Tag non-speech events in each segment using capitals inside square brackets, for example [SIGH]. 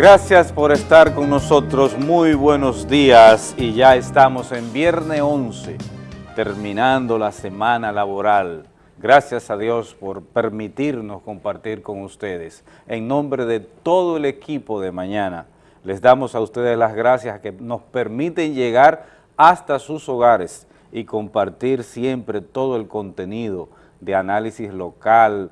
Gracias por estar con nosotros, muy buenos días y ya estamos en viernes 11, terminando la semana laboral. Gracias a Dios por permitirnos compartir con ustedes. En nombre de todo el equipo de mañana, les damos a ustedes las gracias que nos permiten llegar hasta sus hogares y compartir siempre todo el contenido de análisis local,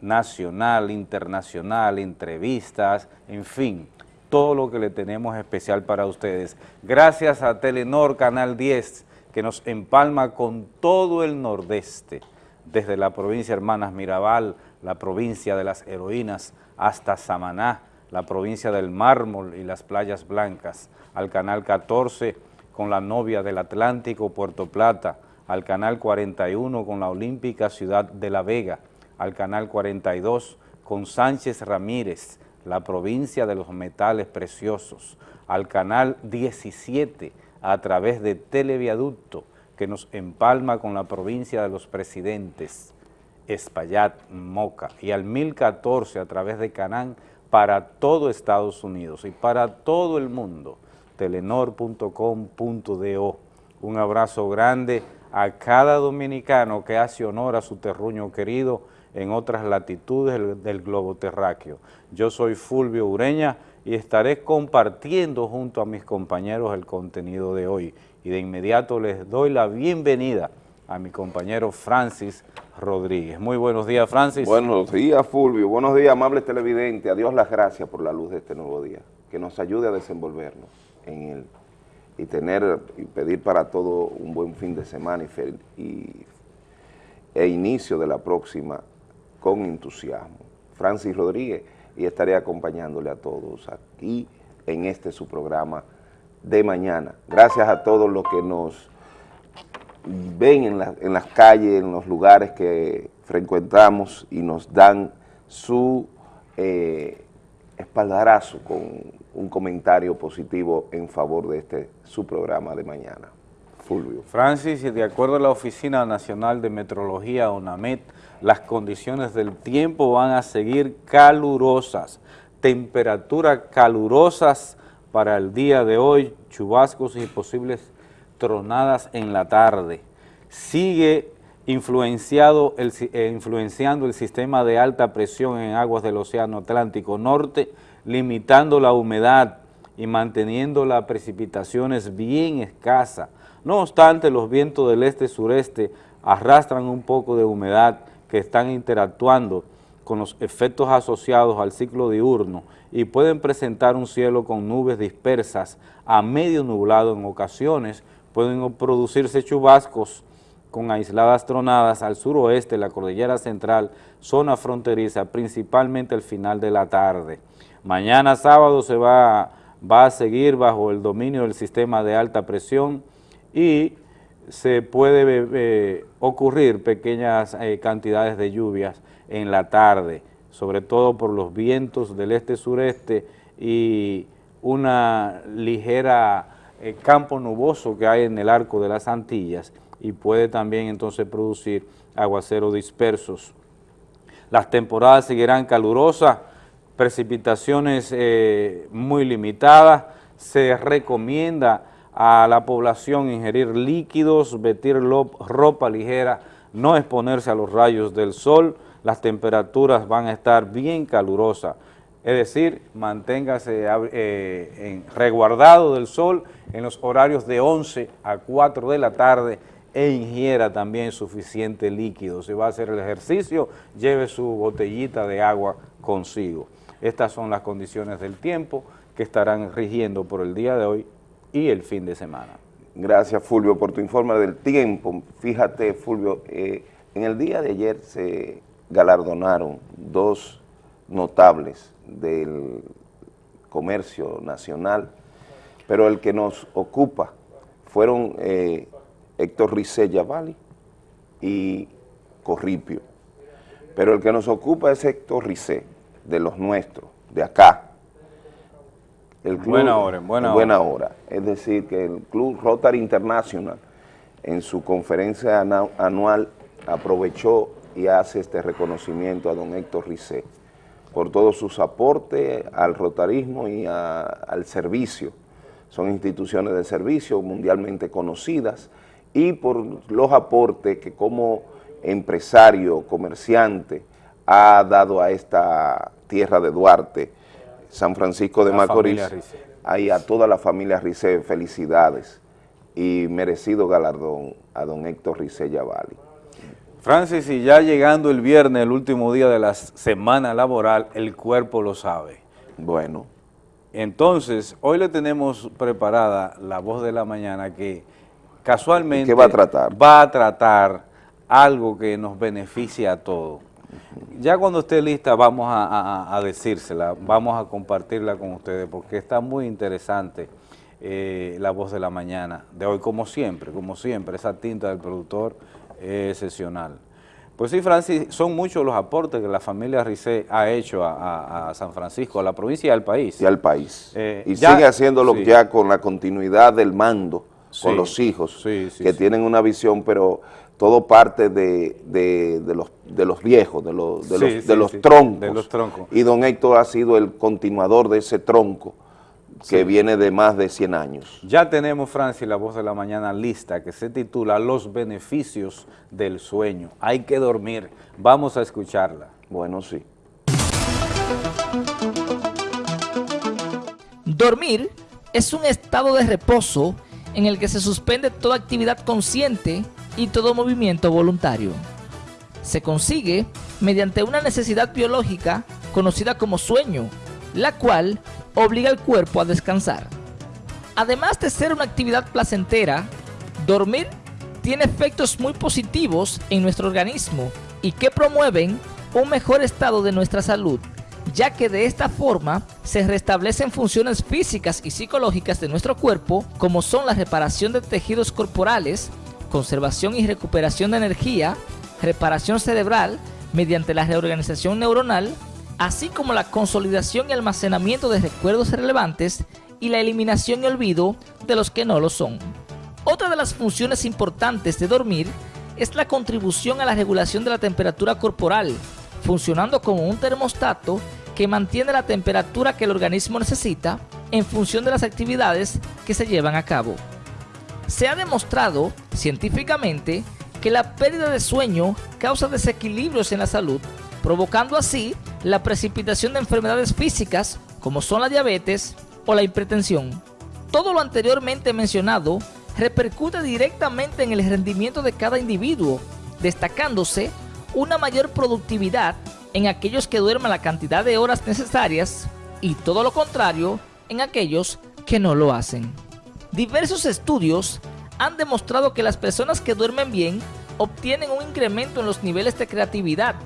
nacional, internacional, entrevistas, en fin, todo lo que le tenemos especial para ustedes. Gracias a Telenor Canal 10, que nos empalma con todo el nordeste, desde la provincia Hermanas Mirabal, la provincia de las heroínas, hasta Samaná, la provincia del mármol y las playas blancas, al Canal 14 con la novia del Atlántico, Puerto Plata, al Canal 41 con la olímpica ciudad de La Vega, al Canal 42 con Sánchez Ramírez, la provincia de los metales preciosos, al Canal 17 a través de Televiaducto, que nos empalma con la provincia de los presidentes, Espaillat, Moca, y al 1014 a través de Canán para todo Estados Unidos y para todo el mundo, telenor.com.do. Un abrazo grande a cada dominicano que hace honor a su terruño querido en otras latitudes del, globo terráqueo. Yo soy Fulvio Ureña y estaré compartiendo junto a mis compañeros el contenido de hoy. Y de inmediato les doy la bienvenida a mi compañero Francis Rodríguez. Muy buenos días, Francis. Buenos días, Fulvio. Buenos días, amables televidentes. A Dios las gracias por la luz de este nuevo día, que nos ayude a desenvolvernos en él y tener y pedir para todo un buen fin de semana y, y e inicio de la próxima con entusiasmo. Francis Rodríguez y estaré acompañándole a todos aquí en este su programa de mañana. Gracias a todos los que nos ven en, las calles, en los lugares que frecuentamos y nos dan su eh, espaldarazo con un comentario positivo en favor de este su programa de mañana. Fulvio. Francis, de acuerdo a la Oficina Nacional de Metrología, ONAMET, las condiciones del tiempo van a seguir calurosas, temperaturas calurosas para el día de hoy, chubascos y posibles tronadas en la tarde. Sigue influenciado el, eh, influenciando el sistema de alta presión en aguas del Océano Atlántico Norte, limitando la humedad y manteniendo las precipitaciones bien escasas. No obstante, los vientos del este-sureste arrastran un poco de humedad que están interactuando con los efectos asociados al ciclo diurno y pueden presentar un cielo con nubes dispersas a medio nublado en ocasiones, pueden producirse chubascos con aisladas tronadas al suroeste la cordillera central, zona fronteriza, principalmente al final de la tarde. Mañana sábado se va, va a seguir bajo el dominio del sistema de alta presión y se puede eh, ocurrir pequeñas eh, cantidades de lluvias en la tarde, sobre todo por los vientos del este-sureste y una ligera eh, campo nuboso que hay en el arco de las Antillas y puede también entonces producir aguaceros dispersos. Las temporadas seguirán calurosas, precipitaciones muy limitadas, se recomienda a la población ingerir líquidos, vestir ropa ligera, no exponerse a los rayos del sol, las temperaturas van a estar bien calurosas, es decir, manténgase eh, en, reguardado del sol en los horarios de 11 a 4 de la tarde e ingiera también suficiente líquido. Si va a hacer el ejercicio, lleve su botellita de agua consigo. Estas son las condiciones del tiempo que estarán rigiendo por el día de hoy y el fin de semana. Gracias, Fulvio, por tu informe del tiempo. Fíjate, Fulvio, eh, en el día de ayer se galardonaron dos notables del comercio nacional, pero el que nos ocupa fueron eh, Héctor Rizé Yavali y Corripio. Pero el que nos ocupa es Héctor Rizé, de los nuestros, de acá, el buena hora, buena, buena hora. Es decir, que el Club Rotary International en su conferencia anual aprovechó y hace este reconocimiento a don Héctor Rizé por todos sus aportes al rotarismo y al servicio. Son instituciones de servicio mundialmente conocidas y por los aportes que como empresario, comerciante, ha dado a esta tierra de Duarte, San Francisco de Macorís, y a toda la familia Rice, felicidades y merecido galardón a don Héctor Rice Yavalli. Francis, y ya llegando el viernes, el último día de la semana laboral, el cuerpo lo sabe. Bueno. Entonces, hoy le tenemos preparada la voz de la mañana que casualmente... ¿Qué va a tratar? Va a tratar algo que nos beneficia a todos. Ya cuando esté lista vamos a, decírsela, vamos a compartirla con ustedes porque está muy interesante eh, la voz de la mañana de hoy, como siempre, como siempre, esa tinta del productor es excepcional. Pues sí, Francis, son muchos los aportes que la familia Rice ha hecho a, San Francisco, a la provincia y al país. Y al país. Eh, y sigue haciéndolo ya con la continuidad del mando, con los hijos, que tienen una visión, pero todo parte de, los, de los viejos, de los, de los, de los troncos. De los troncos. Y don Héctor ha sido el continuador de ese tronco que viene de más de 100 años. Ya tenemos, Francis, la voz de la mañana lista, que se titula Los beneficios del sueño. Hay que dormir. Vamos a escucharla. Bueno, sí. Dormir es un estado de reposo en el que se suspende toda actividad consciente y todo movimiento voluntario. Se consigue mediante una necesidad biológica conocida como sueño, la cual obliga al cuerpo a descansar. Además de ser una actividad placentera, dormir tiene efectos muy positivos en nuestro organismo y que promueven un mejor estado de nuestra salud, ya que de esta forma se restablecen funciones físicas y psicológicas de nuestro cuerpo, como son la reparación de tejidos corporales, conservación y recuperación de energía, reparación cerebral mediante la reorganización neuronal, así como la consolidación y almacenamiento de recuerdos relevantes y la eliminación y olvido de los que no lo son. Otra de las funciones importantes de dormir es la contribución a la regulación de la temperatura corporal, funcionando como un termostato que mantiene la temperatura que el organismo necesita en función de las actividades que se llevan a cabo. Se ha demostrado científicamente que la pérdida de sueño causa desequilibrios en la salud provocando así la precipitación de enfermedades físicas como son la diabetes o la hipertensión. Todo lo anteriormente mencionado repercute directamente en el rendimiento de cada individuo, destacándose una mayor productividad en aquellos que duermen la cantidad de horas necesarias y todo lo contrario en aquellos que no lo hacen. Diversos estudios han demostrado que las personas que duermen bien obtienen un incremento en los niveles de creatividad,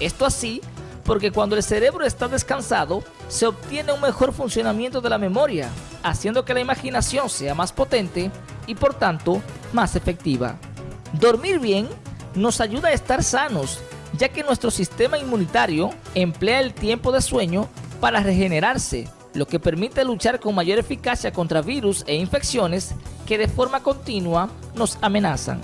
esto así porque cuando el cerebro está descansado, se obtiene un mejor funcionamiento de la memoria, haciendo que la imaginación sea más potente y por tanto más efectiva. Dormir bien nos ayuda a estar sanos, ya que nuestro sistema inmunitario emplea el tiempo de sueño para regenerarse, lo que permite luchar con mayor eficacia contra virus e infecciones que de forma continua nos amenazan.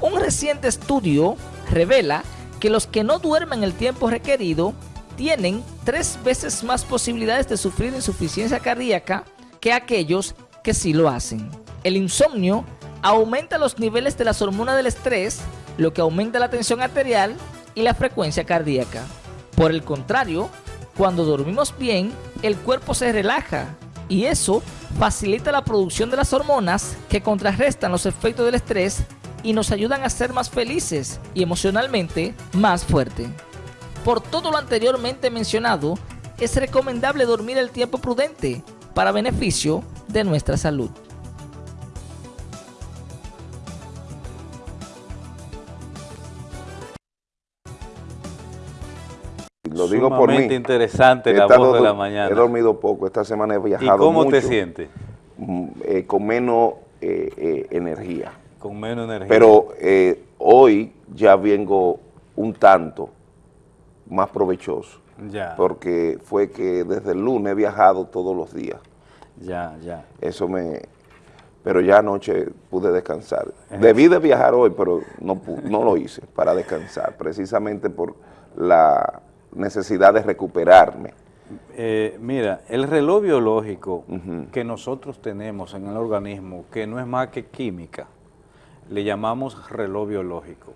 Un reciente estudio revela que los que no duermen el tiempo requerido tienen tres veces más posibilidades de sufrir insuficiencia cardíaca que aquellos que sí lo hacen. El insomnio aumenta los niveles de las hormonas del estrés, lo que aumenta la tensión arterial y la frecuencia cardíaca. Por el contrario, cuando dormimos bien, el cuerpo se relaja y eso facilita la producción de las hormonas que contrarrestan los efectos del estrés y nos ayudan a ser más felices y emocionalmente más fuerte. Por todo lo anteriormente mencionado, es recomendable dormir el tiempo prudente para beneficio de nuestra salud. Lo digo por mí. interesante la voz de la mañana. He dormido poco, esta semana he viajado ¿Y cómo te sientes? Mm, eh, con menos eh, eh, energía. Con menos energía. Pero hoy ya vengo un tanto más provechoso. Ya. Porque fue que desde el lunes he viajado todos los días. Ya, ya. Eso me... Pero ya anoche pude descansar. Debí de viajar hoy, pero no, no lo hice para descansar, precisamente por la necesidad de recuperarme. Eh, mira, el reloj biológico que nosotros tenemos en el organismo, que no es más que química, le llamamos reloj biológico.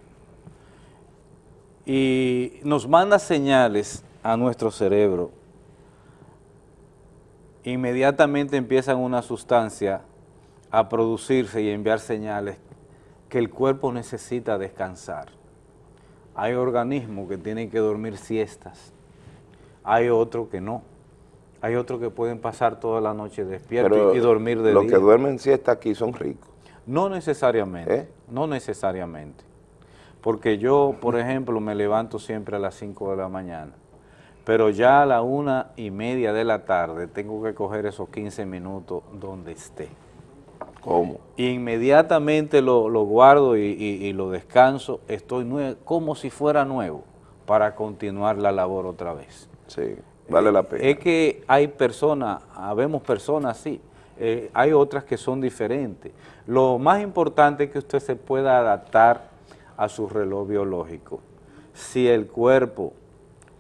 Y nos manda señales a nuestro cerebro. Inmediatamente empiezan una sustancia a producirse y enviar señales que el cuerpo necesita descansar. Hay organismos que tienen que dormir siestas, hay otros que no. Hay otros que pueden pasar toda la noche despiertos y, dormir de día. Los que duermen siesta aquí son ricos. No necesariamente, ¿Eh? no necesariamente. Porque yo, por [LAUGHS] ejemplo, me levanto siempre a las 5 de la mañana, pero ya a la una y media de la tarde tengo que coger esos 15 minutos donde esté. ¿Cómo? Inmediatamente lo, guardo y, lo descanso, estoy como si fuera nuevo para continuar la labor otra vez. Sí, vale la pena. Es que hay personas, habemos personas así, eh, hay otras que son diferentes. Lo más importante es que usted se pueda adaptar a su reloj biológico. Si el cuerpo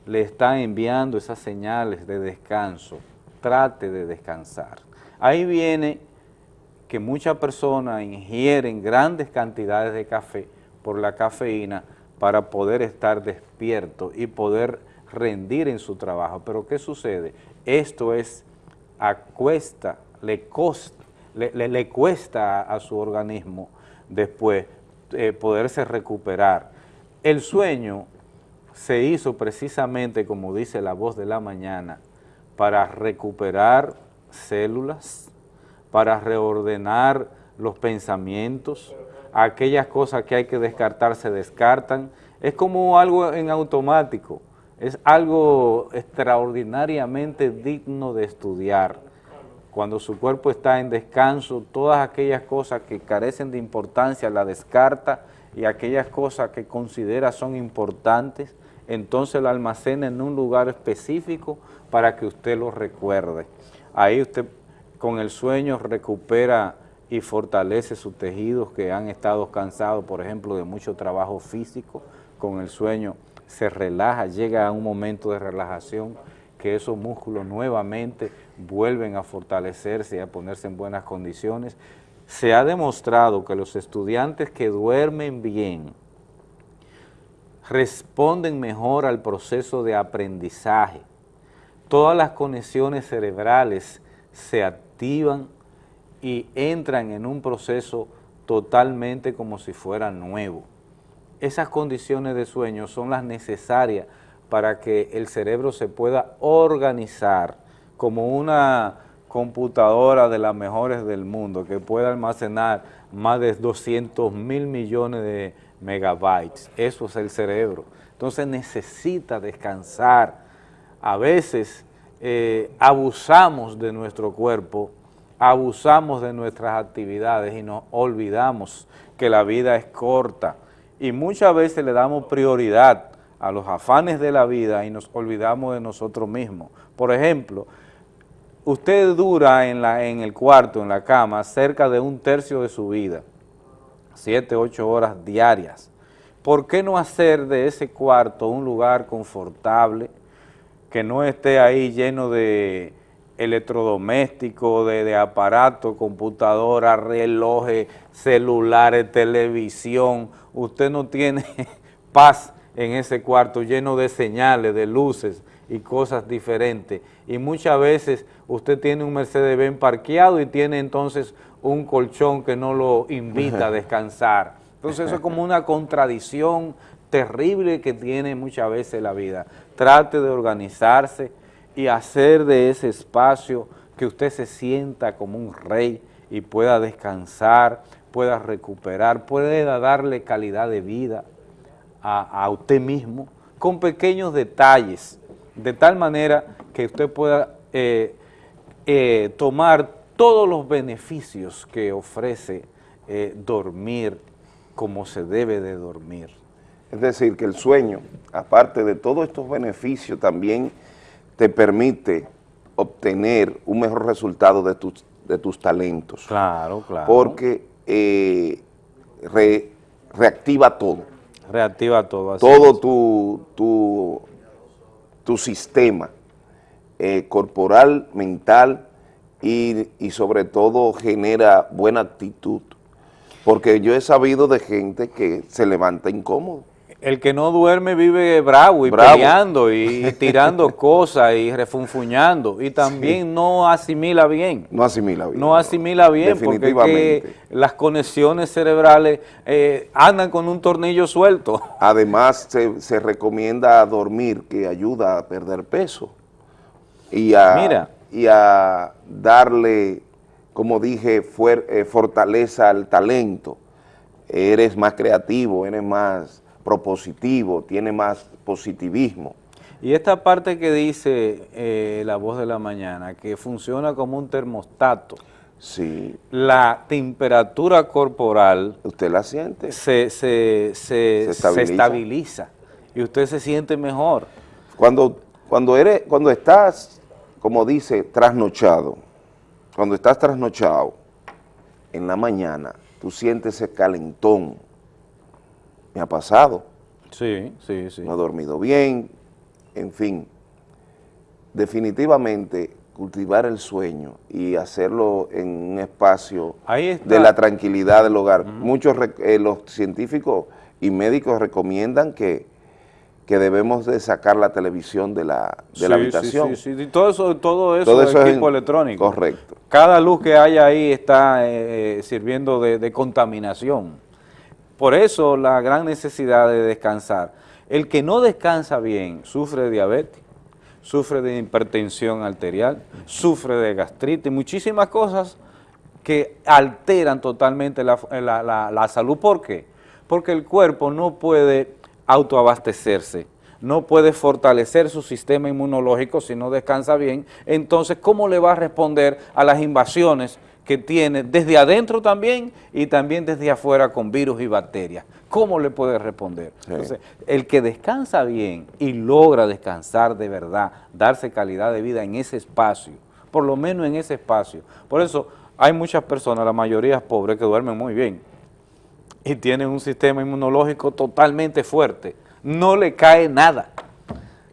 le está enviando esas señales de descanso, trate de descansar. Ahí viene que muchas personas ingieren grandes cantidades de café por la cafeína para poder estar despierto y poder rendir en su trabajo. Pero ¿qué sucede? Esto es a cuesta, le, le, cuesta a, su organismo después eh, poderse recuperar. El sueño se hizo precisamente, como dice la voz de la mañana, para recuperar células, para reordenar los pensamientos, aquellas cosas que hay que descartar se descartan, es como algo en automático, es algo extraordinariamente digno de estudiar. Cuando su cuerpo está en descanso, todas aquellas cosas que carecen de importancia la descarta y aquellas cosas que considera son importantes, entonces la almacena en un lugar específico para que usted lo recuerde. Ahí usted con el sueño recupera y fortalece sus tejidos que han estado cansados, por ejemplo, de mucho trabajo físico, con el sueño se relaja, llega a un momento de relajación que esos músculos nuevamente vuelven a fortalecerse y a ponerse en buenas condiciones. Se ha demostrado que los estudiantes que duermen bien responden mejor al proceso de aprendizaje. Todas las conexiones cerebrales se activan y entran en un proceso totalmente como si fuera nuevo esas condiciones de sueño son las necesarias para que el cerebro se pueda organizar como una computadora de las mejores del mundo que pueda almacenar más de 200 mil millones de megabytes. Eso es el cerebro. Entonces necesita descansar. A veces eh, abusamos de nuestro cuerpo, abusamos de nuestras actividades y nos olvidamos que la vida es corta y muchas veces le damos prioridad a los afanes de la vida y nos olvidamos de nosotros mismos. Por ejemplo, usted dura en, la, en el cuarto, en la cama, cerca de un tercio de su vida, siete, ocho horas diarias. ¿Por qué no hacer de ese cuarto un lugar confortable, que no esté ahí lleno de electrodomésticos, de, de aparatos, computadoras, relojes, celulares, televisión, usted no tiene [LAUGHS] paz en ese cuarto lleno de señales, de luces y cosas diferentes. Y muchas veces usted tiene un Mercedes-Benz parqueado y tiene entonces un colchón que no lo invita a [LAUGHS] descansar. Entonces eso es como una contradicción terrible que tiene muchas veces la vida. Trate de organizarse, y hacer de ese espacio que usted se sienta como un rey y pueda descansar, pueda recuperar, pueda darle calidad de vida a, usted mismo con pequeños detalles, de tal manera que usted pueda eh, eh, tomar todos los beneficios que ofrece eh, dormir como se debe de dormir. Es decir, que el sueño, aparte de todos estos beneficios, también te permite obtener un mejor resultado de tus, de tus talentos. Claro, claro. Porque eh, reactiva todo. Reactiva todo. todo tu, tu sistema eh, corporal, mental y, y sobre todo genera buena actitud. Porque yo he sabido de gente que se levanta incómodo. El que no duerme vive bravo y Bravo. peleando y [LAUGHS] tirando cosas y refunfuñando y también no asimila bien. No asimila bien. No asimila bien porque que las conexiones cerebrales eh, andan con un tornillo suelto. [LAUGHS] Además, se, se recomienda dormir, que ayuda a perder peso y a, Mira. y a darle, como dije, fuer- eh, fortaleza al talento. Eres más creativo, eres más propositivo, tienes más positivismo. Y esta parte que dice eh, la voz de la mañana, que funciona como un termostato, Sí, la temperatura corporal usted la siente. se, se, se- Se se estabiliza. estabiliza y usted se siente mejor. Cuando, cuando, eres, cuando estás, como dice, trasnochado, cuando estás trasnochado, en la mañana, tú sientes ese calentón. Me ha pasado, Sí, sí, sí. no he dormido bien, en fin. Definitivamente, cultivar el sueño y hacerlo en un espacio de la tranquilidad del hogar. Muchos, eh, los científicos y médicos recomiendan que, que debemos de sacar la televisión de la, de la habitación. Sí, sí, sí. Y Todo eso, todo eso, Todo es eso es equipo en- electrónico. correcto. Cada luz que hay ahí está eh, sirviendo de, de contaminación. Por eso la gran necesidad de descansar. El que no descansa bien sufre de diabetes, sufre de hipertensión arterial, sufre de gastritis, muchísimas cosas que alteran totalmente la, la- la- la salud. ¿Por qué? Porque el cuerpo no puede autoabastecerse, no puede fortalecer su sistema inmunológico si no descansa bien. Entonces, ¿cómo le va a responder a las invasiones que tiene desde adentro también y también desde afuera con virus y bacterias? ¿Cómo le puede responder? Sí. Entonces, el que descansa bien y logra descansar de verdad, darse calidad de vida en ese espacio, por lo menos en ese espacio. Por eso hay muchas personas, la mayoría pobres, que duermen muy bien y tienen un sistema inmunológico totalmente fuerte. No le cae nada.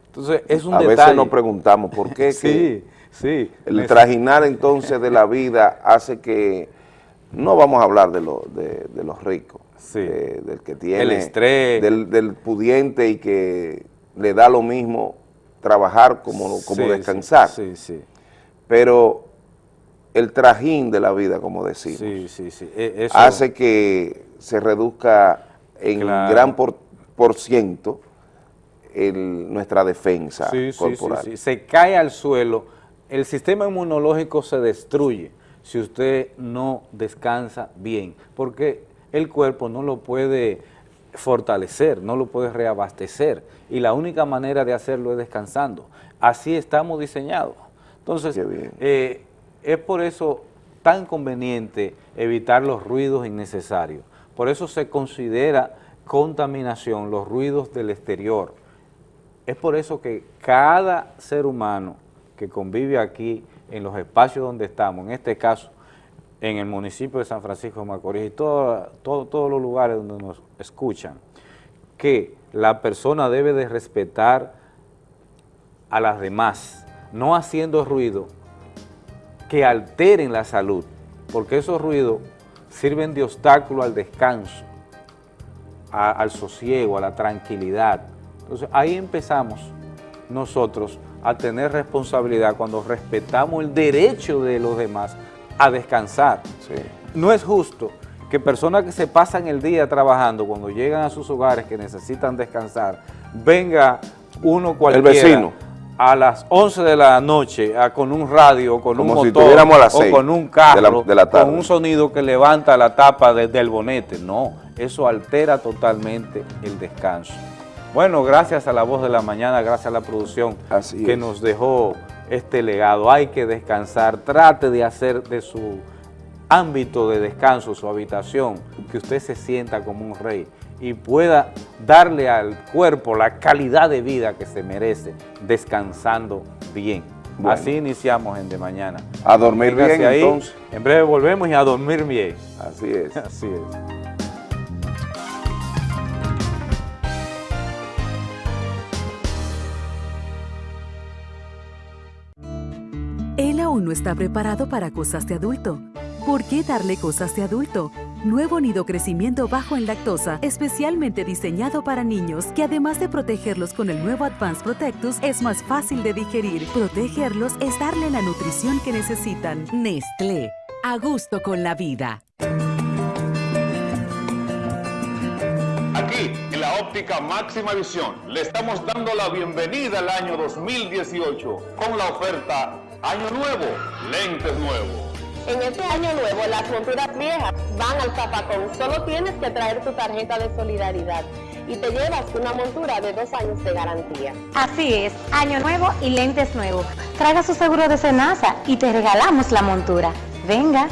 Entonces, es un A detalle. veces nos preguntamos por qué [LAUGHS] que Sí, el trajinar entonces de la vida hace que, no vamos a hablar de, lo- de, de los ricos, Sí. del que tiene, El estrés. Del, del pudiente y que le da lo mismo trabajar como, como Sí, descansar, Sí, sí, pero el trajín de la vida, como decimos. E- eso- hace que se reduzca en Claro. gran por, por ciento el- nuestra defensa corporal. sí. Se cae al suelo, el sistema inmunológico se destruye si usted no descansa bien, porque el cuerpo no lo puede fortalecer, no lo puede reabastecer, y la única manera de hacerlo es descansando. Así estamos diseñados. Entonces, eh, es por eso tan conveniente evitar los ruidos innecesarios. Por eso se considera contaminación los ruidos del exterior. Es por eso que cada ser humano que convive aquí en los espacios donde estamos, en este caso en el municipio de San Francisco de Macorís y todo- todo- todos los lugares donde nos escuchan, que la persona debe de respetar a las demás, no haciendo ruido que alteren la salud, porque esos ruidos sirven de obstáculo al descanso, al sosiego, a la tranquilidad. Entonces ahí empezamos nosotros a tener responsabilidad cuando respetamos el derecho de los demás a descansar. Sí. No es justo que personas que se pasan el día trabajando, cuando llegan a sus hogares que necesitan descansar, venga uno cualquiera vecino. a las 11 de la noche a- con un radio, con Como un si motor, estuviéramos a las o con un de carro, la- de la tarde. con un sonido que levanta la tapa de- del bonete. No, eso altera totalmente el descanso. Bueno, gracias a la voz de la mañana, gracias a la producción Así que es. nos dejó este legado. Hay que descansar, trate de hacer de su ámbito de descanso, su habitación, que usted se sienta como un rey y pueda darle al cuerpo la calidad de vida que se merece, descansando bien. Bueno. Así iniciamos en De Mañana. A dormir Véngase bien, ahí, entonces. En breve volvemos y a dormir bien. Así es. [LAUGHS] Así es. Aún no está preparado para cosas de adulto. ¿Por qué darle cosas de adulto? Nuevo nido crecimiento bajo en lactosa, especialmente diseñado para niños, que además de protegerlos con el nuevo Advanced Protectus, es más fácil de digerir. Protegerlos es darle la nutrición que necesitan. Nestlé, a gusto con la vida. Aquí, en la óptica máxima visión, le estamos dando la bienvenida al año 2018 con la oferta Año Nuevo, lentes nuevos. En este año nuevo, las monturas viejas van al zapacón. Solo tienes que traer tu tarjeta de solidaridad y te llevas una montura de dos años de garantía. Así es, año nuevo y lentes nuevos. Traiga su seguro de Senasa y te regalamos la montura. Venga.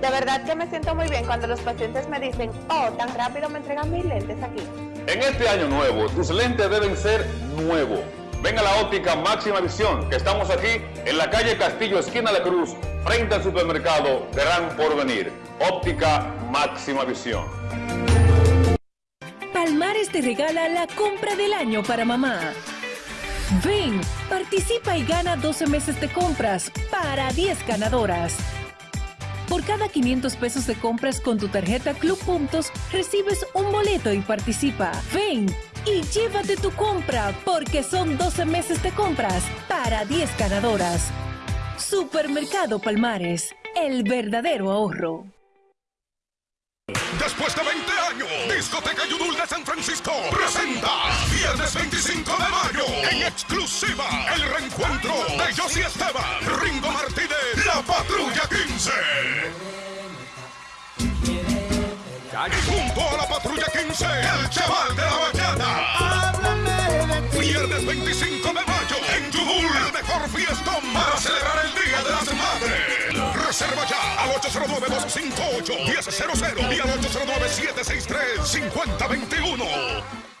De verdad que me siento muy bien cuando los pacientes me dicen, oh, tan rápido me entregan mis lentes aquí. En este año nuevo, tus lentes deben ser nuevos. Ven a la óptica máxima visión, que estamos aquí en la calle Castillo, esquina de Cruz, frente al supermercado Gran Porvenir. Óptica máxima visión. Palmares te regala la compra del año para mamá. Ven, participa y gana 12 meses de compras para 10 ganadoras. Por cada 500 pesos de compras con tu tarjeta Club Puntos, recibes un boleto y participa. Ven y llévate tu compra porque son 12 meses de compras para 10 ganadoras. Supermercado Palmares, el verdadero ahorro. Después de 20 años, Discoteca Yudul de San Francisco presenta viernes 25 de mayo en exclusiva el reencuentro de Josie Esteban, Ringo Martínez, La Patrulla 15. Junto a la Patrulla 15, el chaval de la mañana. Viernes 25 de mayo en Yudul, el mejor fiestón para celebrar el Día de las Madres. Reserva ya al 809-258-1000 y al 809-763-5021.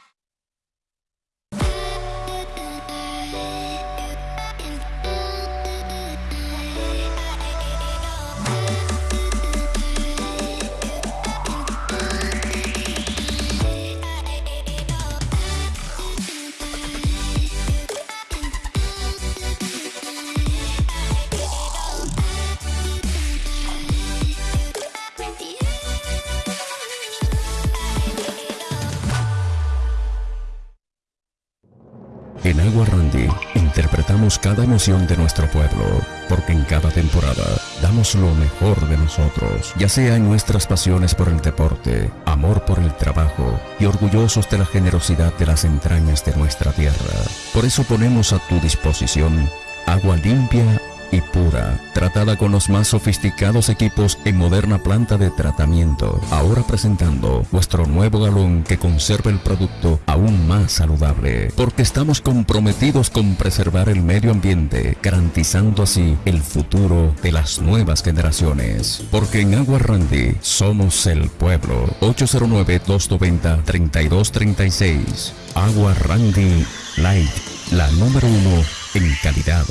Agua Randy interpretamos cada emoción de nuestro pueblo, porque en cada temporada damos lo mejor de nosotros, ya sea en nuestras pasiones por el deporte, amor por el trabajo y orgullosos de la generosidad de las entrañas de nuestra tierra. Por eso ponemos a tu disposición agua limpia y pura, tratada con los más sofisticados equipos en moderna planta de tratamiento. Ahora presentando nuestro nuevo galón que conserva el producto aún más saludable, porque estamos comprometidos con preservar el medio ambiente, garantizando así el futuro de las nuevas generaciones. Porque en Agua Randy somos el pueblo. 809-290-3236. Agua Randy Light, la número uno en calidad.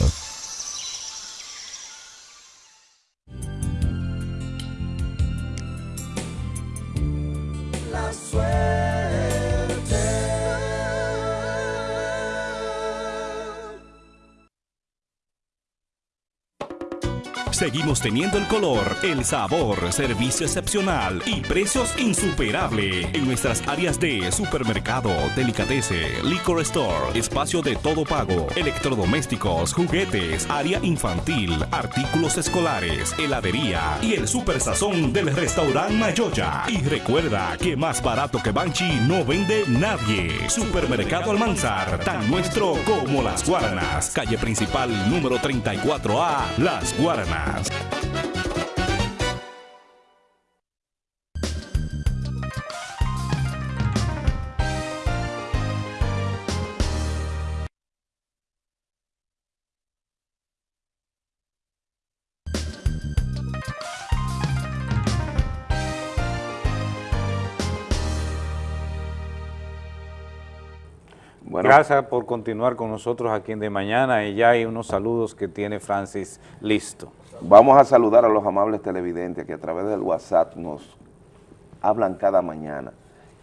Seguimos teniendo el color, el sabor, servicio excepcional y precios insuperables en nuestras áreas de supermercado, delicatese, liquor store, espacio de todo pago, electrodomésticos, juguetes, área infantil, artículos escolares, heladería y el super sazón del restaurante Mayoya. Y recuerda que más barato que Banchi no vende nadie. Supermercado Almanzar, tan nuestro como las Guaranas. Calle principal número 34A, Las Guaranas. Bueno. Gracias por continuar con nosotros aquí en De Mañana y ya hay unos saludos que tiene Francis listo. Vamos a saludar a los amables televidentes que a través del WhatsApp nos hablan cada mañana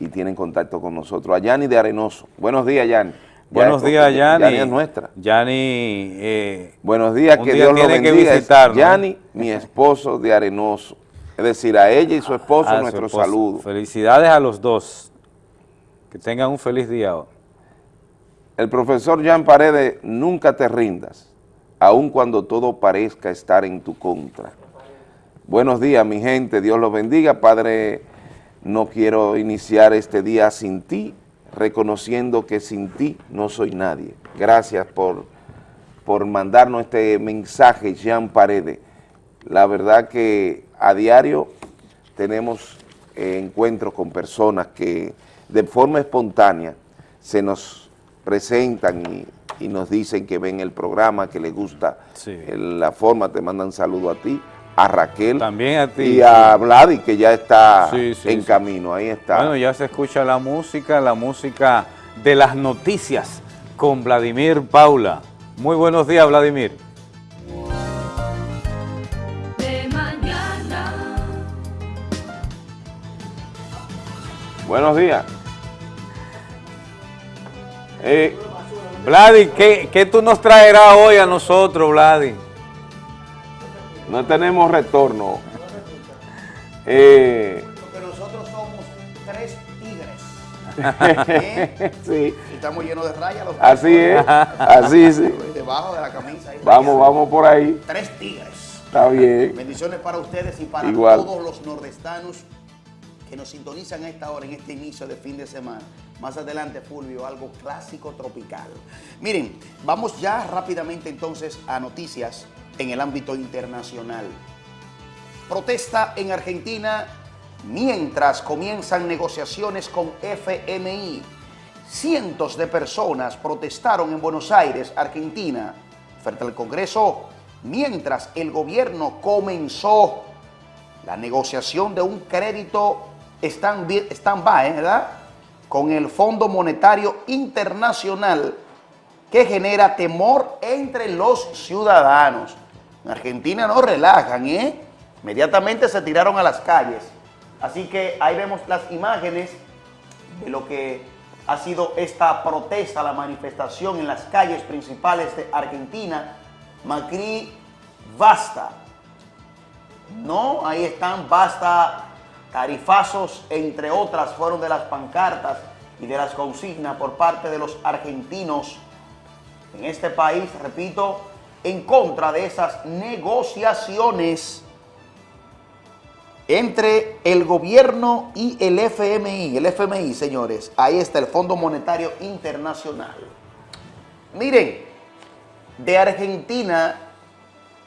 y tienen contacto con nosotros. A Yanni de Arenoso. Buenos días, Yanni. Buenos días, Yani. Yani es nuestra. Yani, eh, Buenos días, que día Dios lo que bendiga. Yani, mi esposo de Arenoso. Es decir, a ella y su esposo [LAUGHS] a su nuestro saludo. Felicidades a los dos. Que tengan un feliz día. El profesor Jean Paredes, nunca te rindas, aun cuando todo parezca estar en tu contra. Buenos días, mi gente, Dios los bendiga. Padre, no quiero iniciar este día sin ti, reconociendo que sin ti no soy nadie. Gracias por, por mandarnos este mensaje, Jean Paredes. La verdad que a diario tenemos eh, encuentros con personas que de forma espontánea se nos presentan y, y nos dicen que ven el programa, que les gusta la forma, te mandan saludo a ti, a Raquel También a ti. y a Vladi que ya está Sí, sí, en sí. camino, ahí está. Bueno, ya se escucha la música, la música de las noticias con Vladimir Paula. Muy buenos días, Vladimir. De mañana. Buenos días. Eh, Vladi, ¿qué, qué tú nos traerás hoy a nosotros, Vladi? No tenemos retorno. Eh, Porque nosotros somos tres tigres. [LAUGHS] Sí. Y estamos llenos de rayas. los Así es, así sí. Debajo de la camisa. ahí Vamos, vamos por ahí. Tres tigres. Está bien. Bendiciones para ustedes y para Igual. todos los nordestanos que nos sintonizan a esta hora, en este inicio de fin de semana. Más adelante, Fulvio, algo clásico tropical. Miren, vamos ya rápidamente entonces a noticias en el ámbito internacional. Protesta en Argentina mientras comienzan negociaciones con FMI. Cientos de personas protestaron en Buenos Aires, Argentina, frente al Congreso, mientras el gobierno comenzó la negociación de un crédito stand- stand-by, ¿verdad? Con el Fondo Monetario Internacional que genera temor entre los ciudadanos. En Argentina no relajan, ¿eh? Inmediatamente se tiraron a las calles. Así que ahí vemos las imágenes de lo que ha sido esta protesta, la manifestación en las calles principales de Argentina. Macri, basta. No, ahí están, basta, tarifazos, entre otras, fueron de las pancartas y de las consignas por parte de los argentinos en este país, repito, en contra de esas negociaciones entre el gobierno y el FMI. El FMI, señores, ahí está el Fondo Monetario Internacional. Miren, de Argentina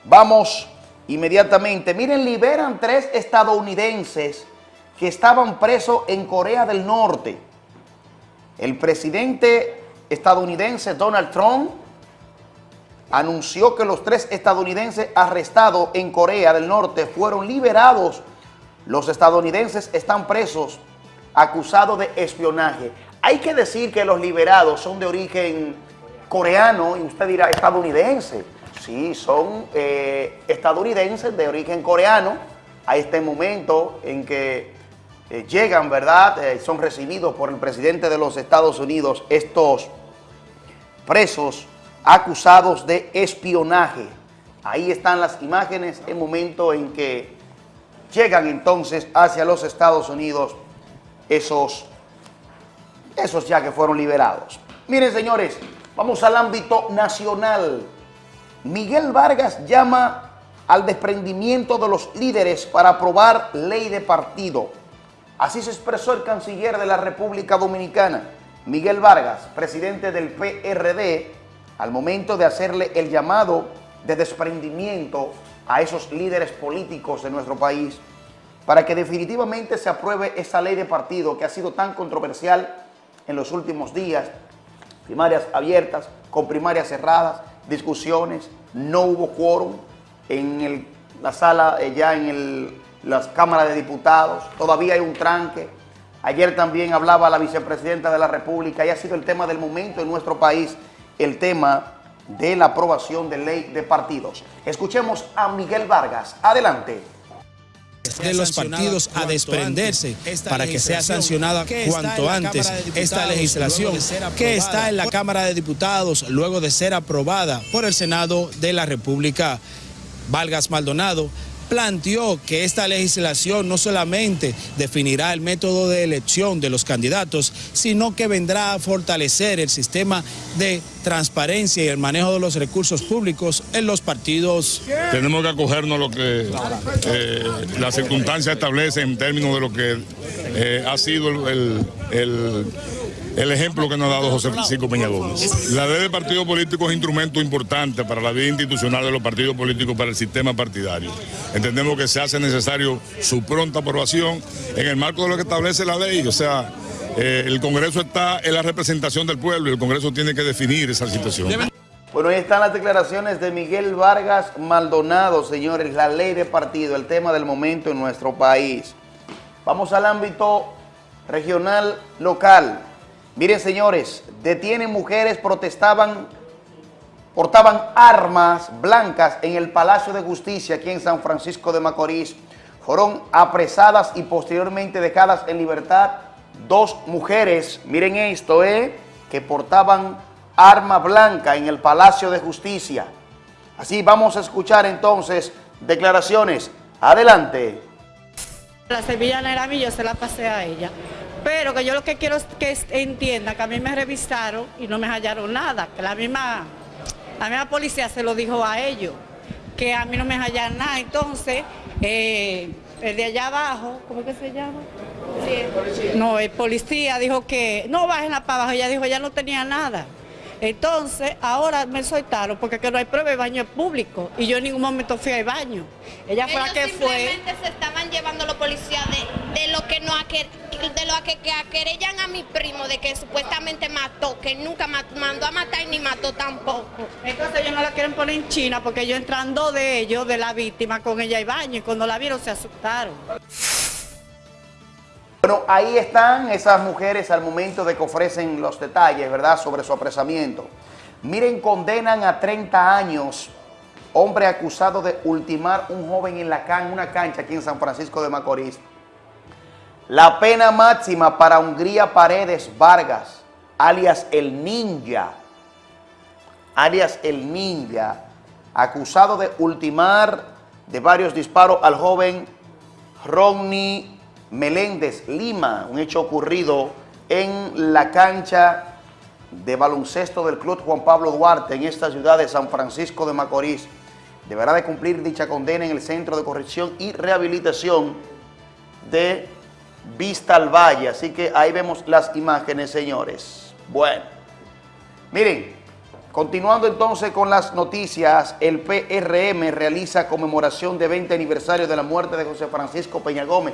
vamos inmediatamente. Miren, liberan tres estadounidenses que estaban presos en Corea del Norte. El presidente estadounidense Donald Trump anunció que los tres estadounidenses arrestados en Corea del Norte fueron liberados. Los estadounidenses están presos acusados de espionaje. Hay que decir que los liberados son de origen coreano y usted dirá estadounidense. Sí, son eh, estadounidenses de origen coreano a este momento en que eh, llegan, ¿verdad? Eh, son recibidos por el presidente de los Estados Unidos estos presos acusados de espionaje. Ahí están las imágenes, el momento en que llegan entonces hacia los Estados Unidos esos, esos ya que fueron liberados. Miren señores, vamos al ámbito nacional. Miguel Vargas llama al desprendimiento de los líderes para aprobar ley de partido. Así se expresó el canciller de la República Dominicana, Miguel Vargas, presidente del PRD, al momento de hacerle el llamado de desprendimiento a esos líderes políticos de nuestro país para que definitivamente se apruebe esa ley de partido que ha sido tan controversial en los últimos días, primarias abiertas, con primarias cerradas, discusiones, no hubo quórum en la sala, eh, ya en el- las cámaras de diputados, todavía hay un tranque. Ayer también hablaba la vicepresidenta de la República y ha sido el tema del momento en nuestro país, el tema de la aprobación de ley de partidos. Escuchemos a Miguel Vargas. Adelante. de los partidos a desprenderse para que sea sancionada cuanto antes esta legislación que está en la Cámara de Diputados luego de ser aprobada por el Senado de la República. Vargas Maldonado planteó que esta legislación no solamente definirá el método de elección de los candidatos, sino que vendrá a fortalecer el sistema de transparencia y el manejo de los recursos públicos en los partidos. Tenemos que acogernos a lo que eh, las circunstancias establecen en términos de lo que eh, ha sido el, ejemplo que nos ha dado José Francisco Peña Gómez. La ley de partido político es instrumento importante para la vida institucional de los partidos políticos, para el sistema partidario. Entendemos que se hace necesario su pronta aprobación en el marco de lo que establece la ley, o sea, eh, el Congreso está en la representación del pueblo y el Congreso tiene que definir esa situación. Bueno, ahí están las declaraciones de Miguel Vargas Maldonado, señores, la ley de partido, el tema del momento en nuestro país. Vamos al ámbito regional local. Miren, señores, detienen mujeres, protestaban, portaban armas blancas en el Palacio de Justicia aquí en San Francisco de Macorís. Fueron apresadas y posteriormente dejadas en libertad dos mujeres, miren esto, eh, que portaban arma blanca en el Palacio de Justicia. Así vamos a escuchar entonces declaraciones. Adelante. La sevillana era mí, yo se la pasé a ella. Pero que yo lo que quiero es que entienda que a mí me revisaron y no me hallaron nada, que la misma, la misma policía se lo dijo a ellos, que a mí no me hallaron nada. Entonces, eh, el de allá abajo, ¿cómo que se llama? No, el policía dijo que no bajen la para abajo, ella dijo ya no tenía nada. Entonces, ahora me soltaron porque que no hay prueba de baño público y yo en ningún momento fui al baño. Ella fue la que fue. Simplemente se estaban llevando los policías de, de lo que no de lo que, que querellan a mi primo de que supuestamente mató, que nunca mandó a matar ni mató tampoco. Entonces ellos no la quieren poner en China porque ellos entrando de ellos, de la víctima, con ella y baño y cuando la vieron se asustaron. Bueno, ahí están esas mujeres al momento de que ofrecen los detalles, ¿verdad?, sobre su apresamiento. Miren, condenan a 30 años hombre acusado de ultimar un joven en la una cancha aquí en San Francisco de Macorís. La pena máxima para Hungría Paredes Vargas, alias El Ninja, alias El Ninja, acusado de ultimar de varios disparos al joven Ronnie Meléndez Lima, un hecho ocurrido en la cancha de baloncesto del Club Juan Pablo Duarte en esta ciudad de San Francisco de Macorís. Deberá de cumplir dicha condena en el Centro de Corrección y Rehabilitación de Vista al Valle. Así que ahí vemos las imágenes, señores. Bueno, miren, continuando entonces con las noticias, el PRM realiza conmemoración de 20 aniversario de la muerte de José Francisco Peña Gómez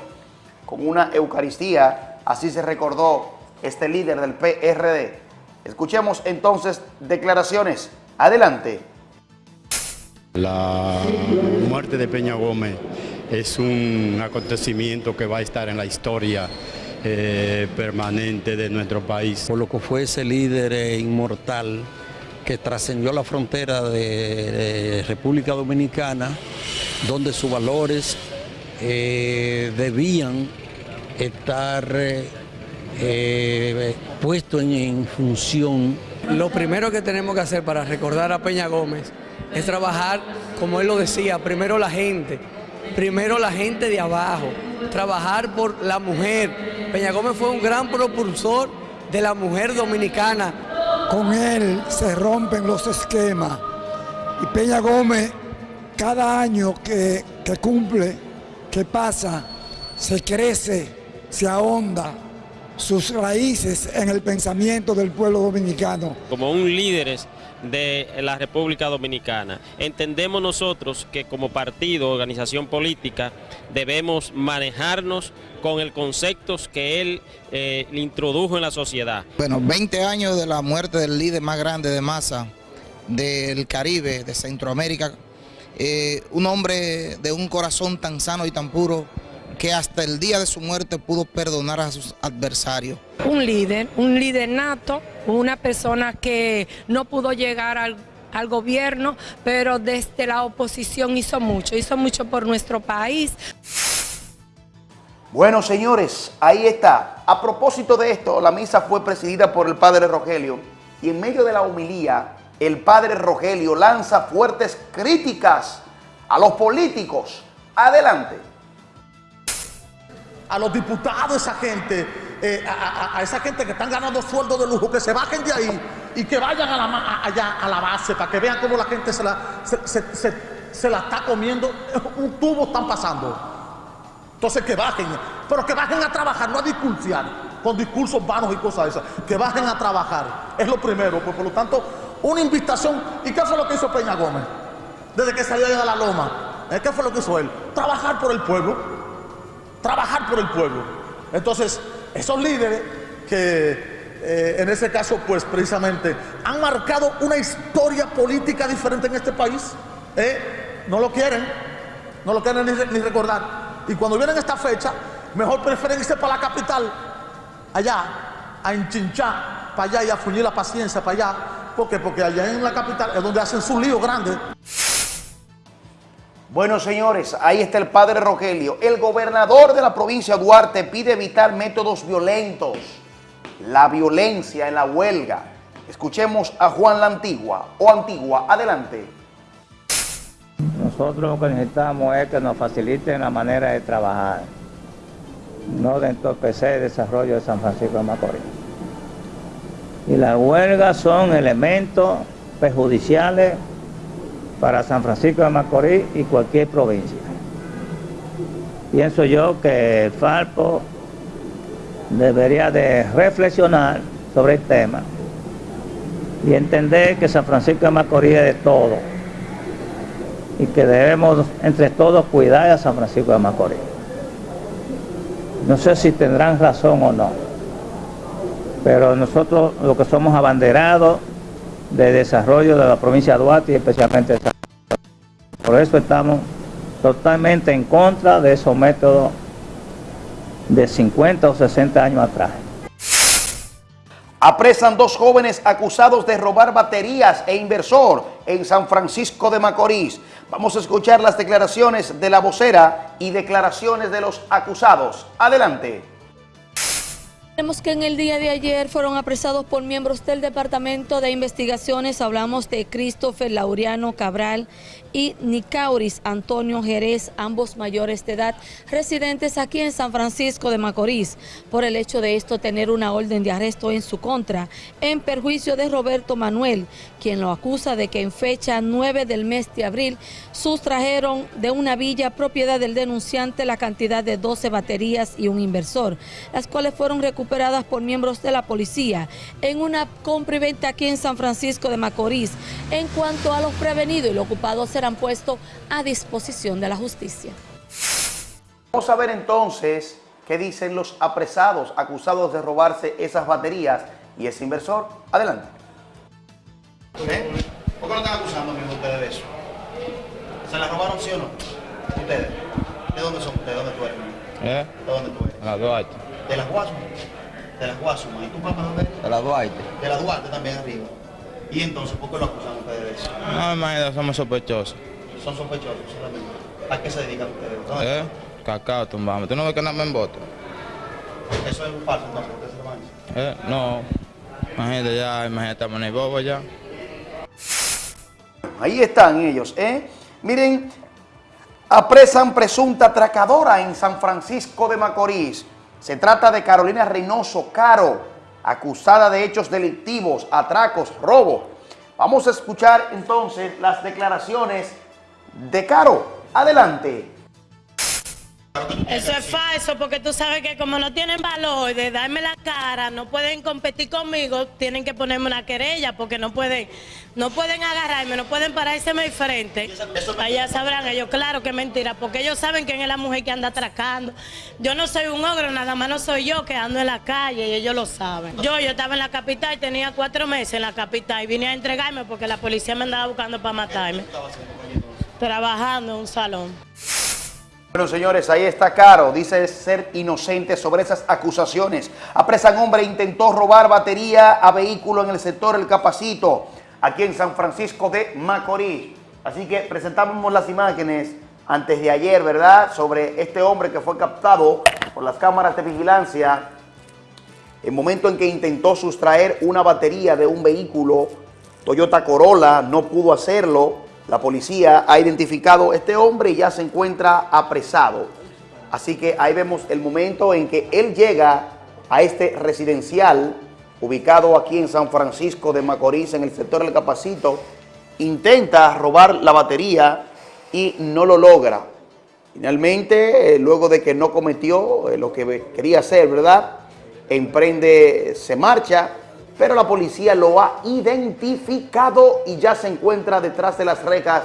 con una Eucaristía, así se recordó este líder del PRD. Escuchemos entonces declaraciones. Adelante. La muerte de Peña Gómez es un acontecimiento que va a estar en la historia eh, permanente de nuestro país. Por lo que fue ese líder eh, inmortal que trascendió la frontera de, República Dominicana, donde sus valores eh, debían estar eh, eh, puesto en, función. Lo primero que tenemos que hacer para recordar a Peña Gómez es trabajar, como él lo decía, primero la gente, primero la gente de abajo, trabajar por la mujer. Peña Gómez fue un gran propulsor de la mujer dominicana. Con él se rompen los esquemas y Peña Gómez cada año que, que cumple, que pasa, se crece se ahonda sus raíces en el pensamiento del pueblo dominicano. Como un líder de la República Dominicana, entendemos nosotros que como partido, organización política, debemos manejarnos con el conceptos que él eh, introdujo en la sociedad. Bueno, 20 años de la muerte del líder más grande de masa del Caribe, de Centroamérica, eh, un hombre de un corazón tan sano y tan puro, que hasta el día de su muerte pudo perdonar a sus adversarios. Un líder, un líder nato, una persona que no pudo llegar al, al gobierno, pero desde la oposición hizo mucho, hizo mucho por nuestro país. Bueno, señores, ahí está. A propósito de esto, la misa fue presidida por el padre Rogelio y en medio de la homilía, el padre Rogelio lanza fuertes críticas a los políticos. Adelante. A los diputados, esa gente, eh, a, esa gente que están ganando sueldos de lujo, que se bajen de ahí y que vayan a la, allá a la base para que vean cómo la gente se la, se la está comiendo. Un tubo están pasando. Entonces que bajen, pero que bajen a trabajar, no a discursiar con discursos vanos y cosas esas. Que bajen a trabajar, es lo primero. Pues, por lo tanto, una invitación. ¿Y qué fue lo que hizo Peña Gómez? Desde que salió de la loma. ¿Eh? ¿Qué fue lo que hizo él? Trabajar por el pueblo. Trabajar por el pueblo. Entonces, esos líderes que eh, en ese caso, pues precisamente han marcado una historia política diferente en este país, ¿eh? no lo quieren, no lo quieren ni, re- ni recordar. Y cuando vienen esta fecha, mejor prefieren irse para la capital, allá, a enchinchar, para allá y a fuñir la paciencia para allá. ¿Por qué? Porque allá en la capital es donde hacen su lío grande. Bueno, señores, ahí está el padre Rogelio. El gobernador de la provincia Duarte pide evitar métodos violentos, la violencia en la huelga. Escuchemos a Juan la Antigua o Antigua. Adelante. Nosotros lo que necesitamos es que nos faciliten la manera de trabajar, no de entorpecer el desarrollo de San Francisco de Macorís. Y las huelgas son elementos perjudiciales para San Francisco de Macorís y cualquier provincia. Pienso yo que Falpo debería de reflexionar sobre el tema y entender que San Francisco de Macorís es de todo y que debemos entre todos cuidar a San Francisco de Macorís. No sé si tendrán razón o no, pero nosotros lo que somos abanderados de desarrollo de la provincia de Duarte y especialmente de San Por eso estamos totalmente en contra de esos métodos de 50 o 60 años atrás. Apresan dos jóvenes acusados de robar baterías e inversor en San Francisco de Macorís. Vamos a escuchar las declaraciones de la vocera y declaraciones de los acusados. Adelante. Tenemos que en el día de ayer fueron apresados por miembros del Departamento de Investigaciones. Hablamos de Christopher Laureano Cabral y Nicauris Antonio Jerez, ambos mayores de edad, residentes aquí en San Francisco de Macorís, por el hecho de esto tener una orden de arresto en su contra, en perjuicio de Roberto Manuel, quien lo acusa de que en fecha 9 del mes de abril sustrajeron de una villa propiedad del denunciante la cantidad de 12 baterías y un inversor, las cuales fueron recuperadas por miembros de la policía en una compra y venta aquí en San Francisco de Macorís. En cuanto a los prevenidos y los ocupados serán puestos a disposición de la justicia. Vamos a ver entonces qué dicen los apresados acusados de robarse esas baterías y ese inversor. Adelante. ¿Eh? ¿Por qué no están acusando mismo ustedes de eso? ¿Se la robaron sí o no? Ustedes. ¿De dónde son ustedes? ¿De dónde tú eres? ¿Eh? ¿De dónde tú eres? La Duarte. De las Guasumas. De las Guasumas. ¿Y tu papá dónde? De la Duarte. De la Duarte también arriba. ¿Y entonces por qué lo acusan ustedes de eso? No, imagínate, somos sospechosos. Son sospechosos solamente. ¿A qué se dedican ustedes? ¿Dónde ¿Eh? Cacao tumbamos. ¿Tú no ves que nada me emboto? Eso es un falso entonces. ¿Ustedes se lo van a decir? ¿Eh? No. Imagínate ya, imagínate, estamos en el bobo ya. Ahí están ellos, ¿eh? Miren, apresan presunta atracadora en San Francisco de Macorís. Se trata de Carolina Reynoso Caro, acusada de hechos delictivos, atracos, robo. Vamos a escuchar entonces las declaraciones de Caro. Adelante. Eso es falso porque tú sabes que como no tienen valor de darme la cara, no pueden competir conmigo, tienen que ponerme una querella porque no pueden, no pueden agarrarme, no pueden pararse mi frente. Allá sabrán ellos, claro que mentira, porque ellos saben quién es la mujer que anda atracando. Yo no soy un ogro, nada más no soy yo que ando en la calle y ellos lo saben. Yo, yo estaba en la capital, tenía cuatro meses en la capital y vine a entregarme porque la policía me andaba buscando para matarme. Trabajando en un salón. Bueno, señores, ahí está Caro. Dice ser inocente sobre esas acusaciones. Apresan hombre intentó robar batería a vehículo en el sector El Capacito, aquí en San Francisco de Macorís. Así que presentamos las imágenes antes de ayer, ¿verdad? Sobre este hombre que fue captado por las cámaras de vigilancia el momento en que intentó sustraer una batería de un vehículo Toyota Corolla, no pudo hacerlo. La policía ha identificado a este hombre y ya se encuentra apresado. Así que ahí vemos el momento en que él llega a este residencial ubicado aquí en San Francisco de Macorís, en el sector del Capacito, intenta robar la batería y no lo logra. Finalmente, eh, luego de que no cometió eh, lo que quería hacer, ¿verdad? Emprende, se marcha, pero la policía lo ha identificado y ya se encuentra detrás de las rejas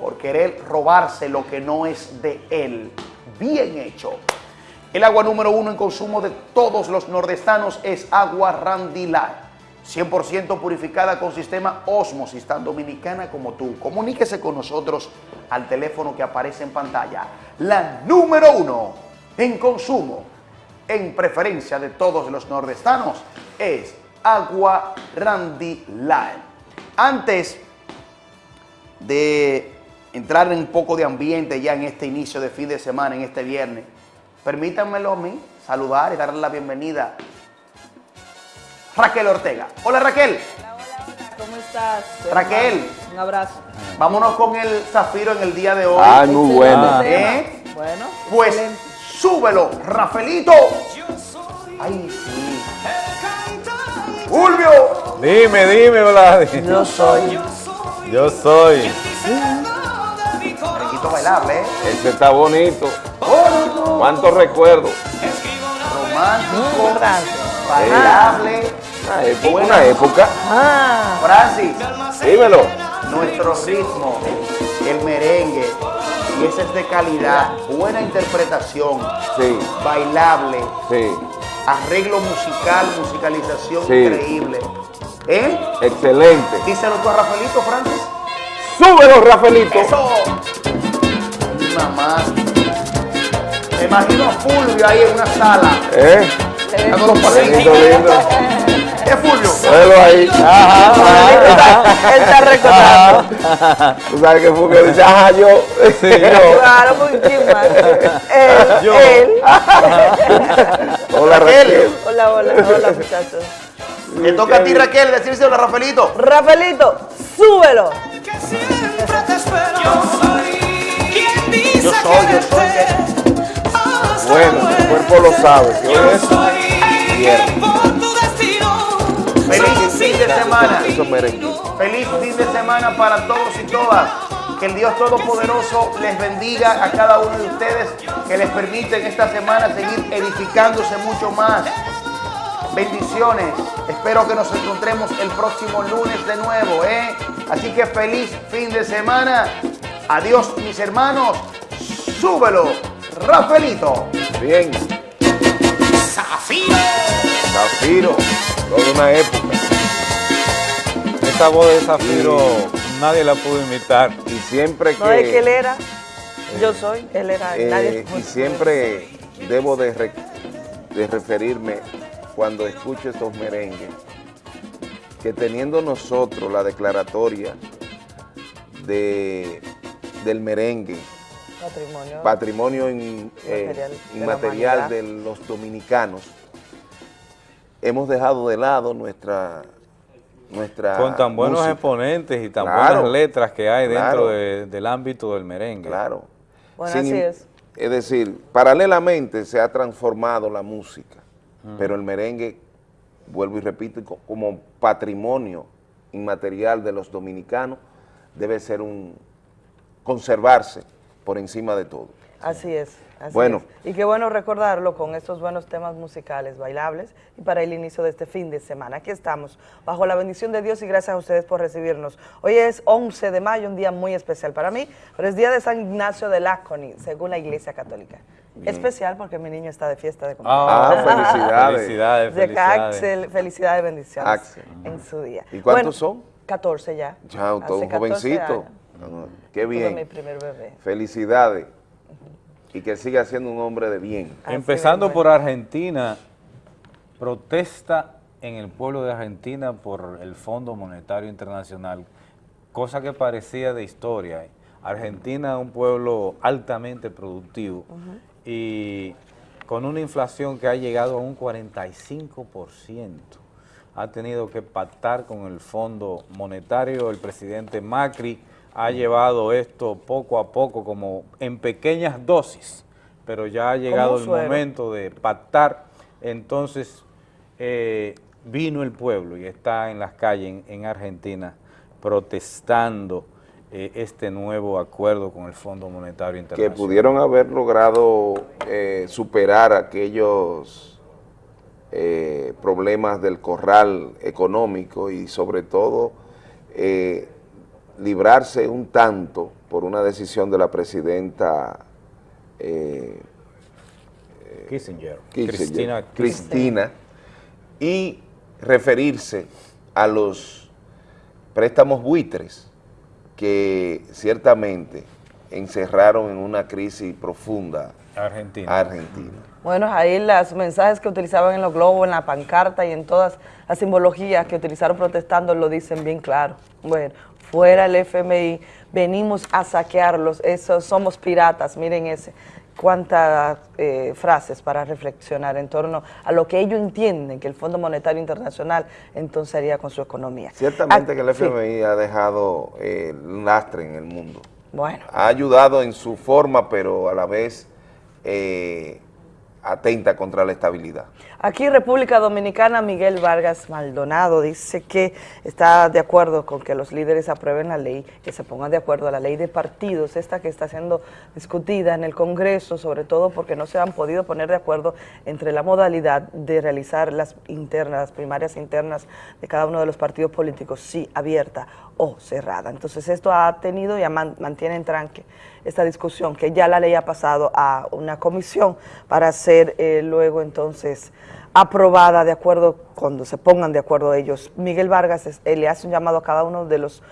por querer robarse lo que no es de él. Bien hecho. El agua número uno en consumo de todos los nordestanos es agua Randilá. 100% purificada con sistema Osmosis, tan dominicana como tú. Comuníquese con nosotros al teléfono que aparece en pantalla. La número uno en consumo, en preferencia de todos los nordestanos, es Agua Randy Line. Antes de entrar en un poco de ambiente ya en este inicio de fin de semana, en este viernes, permítanmelo a mí saludar y darle la bienvenida Raquel Ortega. Hola Raquel. ¿Cómo estás? Raquel. Un abrazo. Vámonos con el zafiro en el día de hoy. Ay, muy bueno. ¿Eh? Bueno. Pues excelente. súbelo, Rafaelito. Ay, sí. Fulvio. Dime, dime, Vladi. Yo soy. Yo soy. Bailable, ¿eh? Ese está bonito. ¿Cuántos recuerdos? Romántico, bailable. Una época. Una época. Ah. Francis, Dímelo. nuestro ritmo, el merengue, y ese es de calidad, buena interpretación, Sí, bailable, sí. Arreglo musical, musicalización Sí. increíble. ¿Eh? Excelente. Díselo tú a Rafaelito, Francis. Súbelo, Rafaelito. Eso. Mi mamá. Me imagino a Fulvio ahí en una sala. ¿Eh? Dando los pasitos. Lindo, lindo. ¿Es Fulvio? Velo ahí. Ajá, ajá, Él está recordando. ajá. Tú sabes que que dice, ajá, yo. Sí, yo. Claro, muy chima. Él, Yo. él. Hola, Raquel. Hola, hola, hola, muchachos. Le toca a ti, Raquel, decírselo a Rafaelito. Rafaelito, súbelo. Yo soy, yo soy. que- Bueno, el cuerpo lo sabe. que hoy es viernes. Feliz fin de semana. Feliz fin de semana para todos y todas. Que el Dios Todopoderoso les bendiga a cada uno de ustedes, que les permite en esta semana seguir edificándose mucho más. Bendiciones. Espero que nos encontremos el próximo lunes de nuevo, ¿eh? Así que feliz fin de semana. Adiós, mis hermanos. Súbelo, Rafaelito. Bien. Zafiro. Zafiro. Toda una época. Esta voz de Zafiro nadie la pudo imitar. Y siempre que... No es que él era. Yo soy, él era. Eh, nadie. y siempre debo de, re- de referirme cuando escucho estos merengues, que teniendo nosotros la declaratoria de, del merengue, Patrimonio. patrimonio in- eh, de inmaterial de los dominicanos, hemos dejado de lado nuestra... nuestra Con tan buenos música. exponentes y tan Claro, buenas letras que hay dentro claro. de- del ámbito del merengue. Claro. Bueno, Sin así es. Es decir, paralelamente se ha transformado la música, pero el merengue, vuelvo y repito, co- como patrimonio inmaterial de los dominicanos, debe ser un conservarse por encima de todo. Así es. Así Bueno. es. Y qué bueno recordarlo con estos buenos temas musicales, bailables, y para el inicio de este fin de semana. Aquí estamos, bajo la bendición de Dios y gracias a ustedes por recibirnos. Hoy es 11 de mayo, un día muy especial para mí, pero es día de San Ignacio de Lásconi, según la Iglesia Católica. Bien. Especial porque mi niño está de fiesta de Ah, cumpleaños. felicidades. [LAUGHS] Felicidades, De. Axel, felicidades, bendiciones Axel. en su día. ¿Y cuántos Bueno, son? 14 ya. Ya, todo un 14 jovencito. años. Ah, Qué bien. mi primer bebé. Felicidades. Y que siga siendo un hombre de bien. Empezando por Argentina, protesta en el pueblo de Argentina por el Fondo Monetario Internacional, cosa que parecía de historia. Argentina es un pueblo altamente productivo y con una inflación que ha llegado a un 45%. Ha tenido que pactar con el Fondo Monetario, el presidente Macri ha llevado esto poco a poco, como en pequeñas dosis, pero ya ha llegado el suero. momento de pactar, entonces eh, vino el pueblo y está en las calles en, en Argentina protestando eh, este nuevo acuerdo con el Fondo Monetario que Internacional. pudieron haber logrado eh, superar aquellos eh, problemas del corral económico y sobre todo eh, librarse un tanto por una decisión de la presidenta eh, Kissinger, Kissinger, Cristina Cristina, y referirse a los préstamos buitres que ciertamente encerraron en una crisis profunda Argentina. a Argentina. Bueno, ahí los mensajes que utilizaban en los globos, en la pancarta y en todas las simbologías que utilizaron protestando lo dicen bien claro. Bueno, fuera el FMI, venimos a saquearlos, eso, somos piratas, miren ese. Cuántas eh, frases para reflexionar en torno a lo que ellos entienden que el Fondo Monetario Internacional entonces haría con su economía. Ciertamente Ah, que el sí. FMI ha dejado eh, un lastre en el mundo. Bueno. Ha ayudado en su forma, pero a la vez eh, atenta contra la estabilidad. Aquí República Dominicana, Miguel Vargas Maldonado dice que está de acuerdo con que los líderes aprueben la ley, que se pongan de acuerdo a la ley de partidos, esta que está siendo discutida en el Congreso, sobre todo porque no se han podido poner de acuerdo entre la modalidad de realizar las internas, las primarias internas de cada uno de los partidos políticos, si abierta o cerrada. Entonces esto ha tenido y mantiene en tranque esta discusión, que ya la ley ha pasado a una comisión para ser eh, luego entonces aprobada de acuerdo, cuando se pongan de acuerdo ellos. Miguel Vargas le hace un llamado a cada uno de los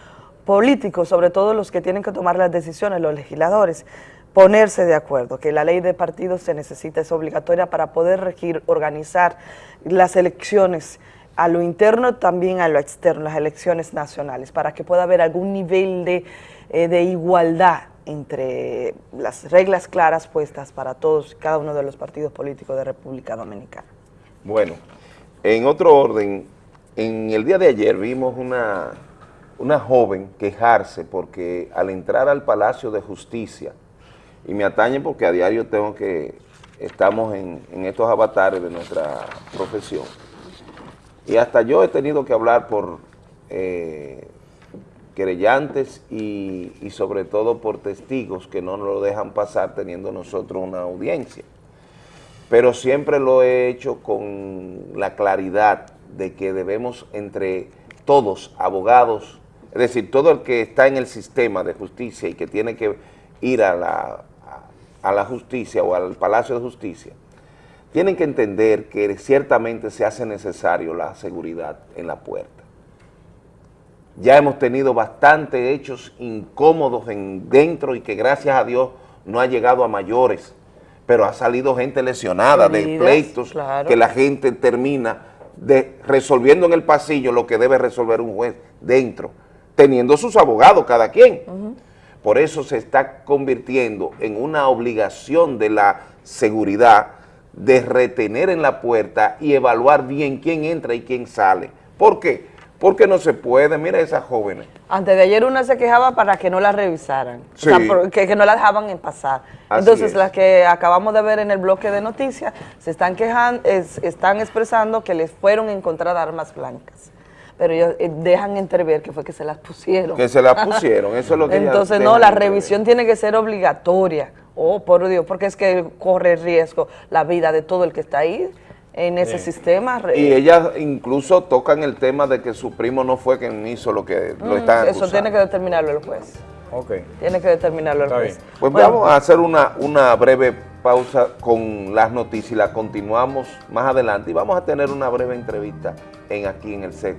políticos, sobre todo los que tienen que tomar las decisiones, los legisladores, ponerse de acuerdo, que la ley de partidos se necesita, es obligatoria para poder regir, organizar las elecciones a lo interno, también a lo externo, las elecciones nacionales, para que pueda haber algún nivel de, eh, de igualdad entre las reglas claras puestas para todos, cada uno de los partidos políticos de República Dominicana. Bueno, en otro orden, en el día de ayer vimos una, una joven quejarse porque al entrar al Palacio de Justicia, y me atañe porque a diario tengo que, estamos en, en estos avatares de nuestra profesión, y hasta yo he tenido que hablar por eh, querellantes y, y sobre todo por testigos que no nos lo dejan pasar teniendo nosotros una audiencia. Pero siempre lo he hecho con la claridad de que debemos entre todos, abogados, es decir, todo el que está en el sistema de justicia y que tiene que ir a la, a la justicia o al Palacio de Justicia, tienen que entender que ciertamente se hace necesario la seguridad en la puerta. Ya hemos tenido bastantes hechos incómodos en dentro y que gracias a Dios no ha llegado a mayores, pero ha salido gente lesionada de pleitos claro. que la gente termina de, resolviendo en el pasillo lo que debe resolver un juez dentro, teniendo sus abogados cada quien. Por eso se está convirtiendo en una obligación de la seguridad de retener en la puerta y evaluar bien quién entra y quién sale. ¿Por qué? Porque no se puede, mira esas jóvenes. Antes de ayer una se quejaba para que no la revisaran, o Sí. sea, que, que no la dejaban en pasar. Así Entonces es. las que acabamos de ver en el bloque de noticias se están quejando, es- están expresando que les fueron encontradas armas blancas, pero ellos eh, dejan entrever que fue que se las pusieron. Que se las pusieron, eso es lo que [LAUGHS] Entonces no, la entrever. revisión tiene que ser obligatoria. Oh, por Dios, porque es que corre riesgo la vida de todo el que está ahí en ese Sí. sistema. Y ellas incluso tocan el tema de que su primo no fue quien hizo lo que lo Mm, están Eso acusando. tiene que determinarlo el juez. Ok. Tiene que determinarlo el juez. Pues Bueno, vamos a hacer una, una breve pausa con las noticias y la continuamos más adelante y vamos a tener una breve entrevista en aquí en el set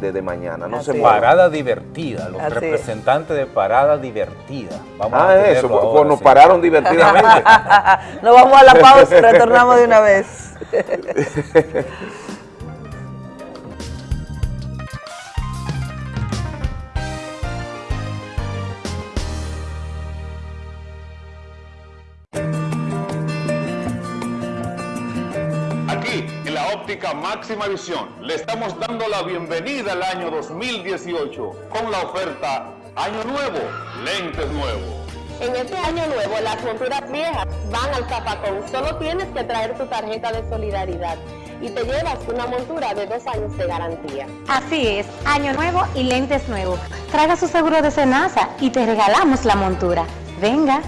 desde mañana. No se muevan. Parada divertida, los Así es. representantes de Parada Divertida. Vamos Ah, a eso, pues, ahora, pues nos sí. pararon divertidamente. [LAUGHS] Nos vamos a la pausa retornamos de una vez. [LAUGHS] óptica máxima visión le estamos dando la bienvenida al año 2018 con la oferta Año Nuevo, lentes nuevos. En este año nuevo, las monturas viejas van al zapacón. Solo tienes que traer tu tarjeta de solidaridad y te llevas una montura de dos años de garantía. Así es, año nuevo y lentes nuevos. Traiga su seguro de Senasa y te regalamos la montura. Venga.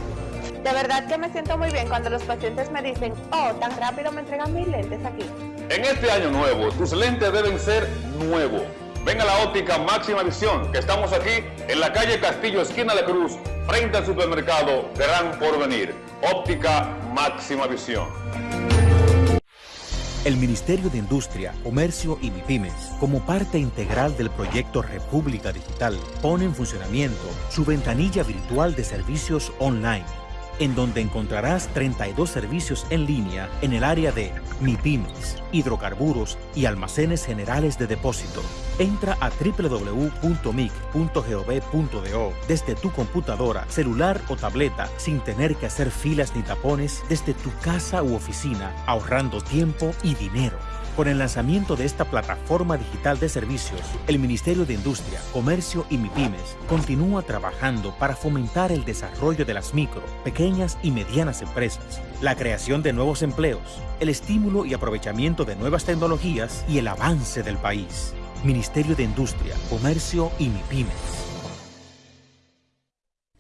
De verdad que me siento muy bien cuando los pacientes me dicen, oh, tan rápido me entregan mis lentes aquí. En este año nuevo, tus lentes deben ser nuevos. Ven a la óptica máxima visión, que estamos aquí en la calle Castillo, esquina de Cruz, frente al supermercado Gran Porvenir. Óptica máxima visión. El Ministerio de Industria, Comercio y MIPIMES, como parte integral del proyecto República Digital, pone en funcionamiento su ventanilla virtual de servicios online en donde encontrarás 32 servicios en línea en el área de MIPIMES, hidrocarburos y almacenes generales de depósito. Entra a www.mic.gov.do desde tu computadora, celular o tableta sin tener que hacer filas ni tapones desde tu casa u oficina, ahorrando tiempo y dinero. Con el lanzamiento de esta plataforma digital de servicios, el Ministerio de Industria, Comercio y MIPIMES continúa trabajando para fomentar el desarrollo de las micro, pequeñas y medianas empresas, la creación de nuevos empleos, el estímulo y aprovechamiento de nuevas tecnologías y el avance del país. Ministerio de Industria, Comercio y MIPIMES.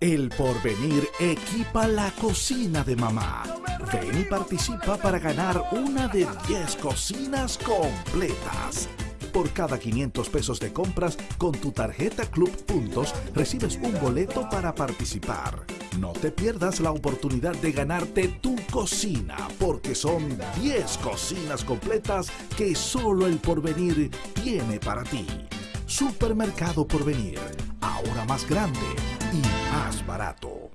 El porvenir equipa la cocina de mamá. Ven y participa para ganar una de 10 cocinas completas. Por cada 500 pesos de compras con tu tarjeta Club Puntos recibes un boleto para participar. No te pierdas la oportunidad de ganarte tu cocina porque son 10 cocinas completas que solo el porvenir tiene para ti. Supermercado Porvenir, ahora más grande y más barato.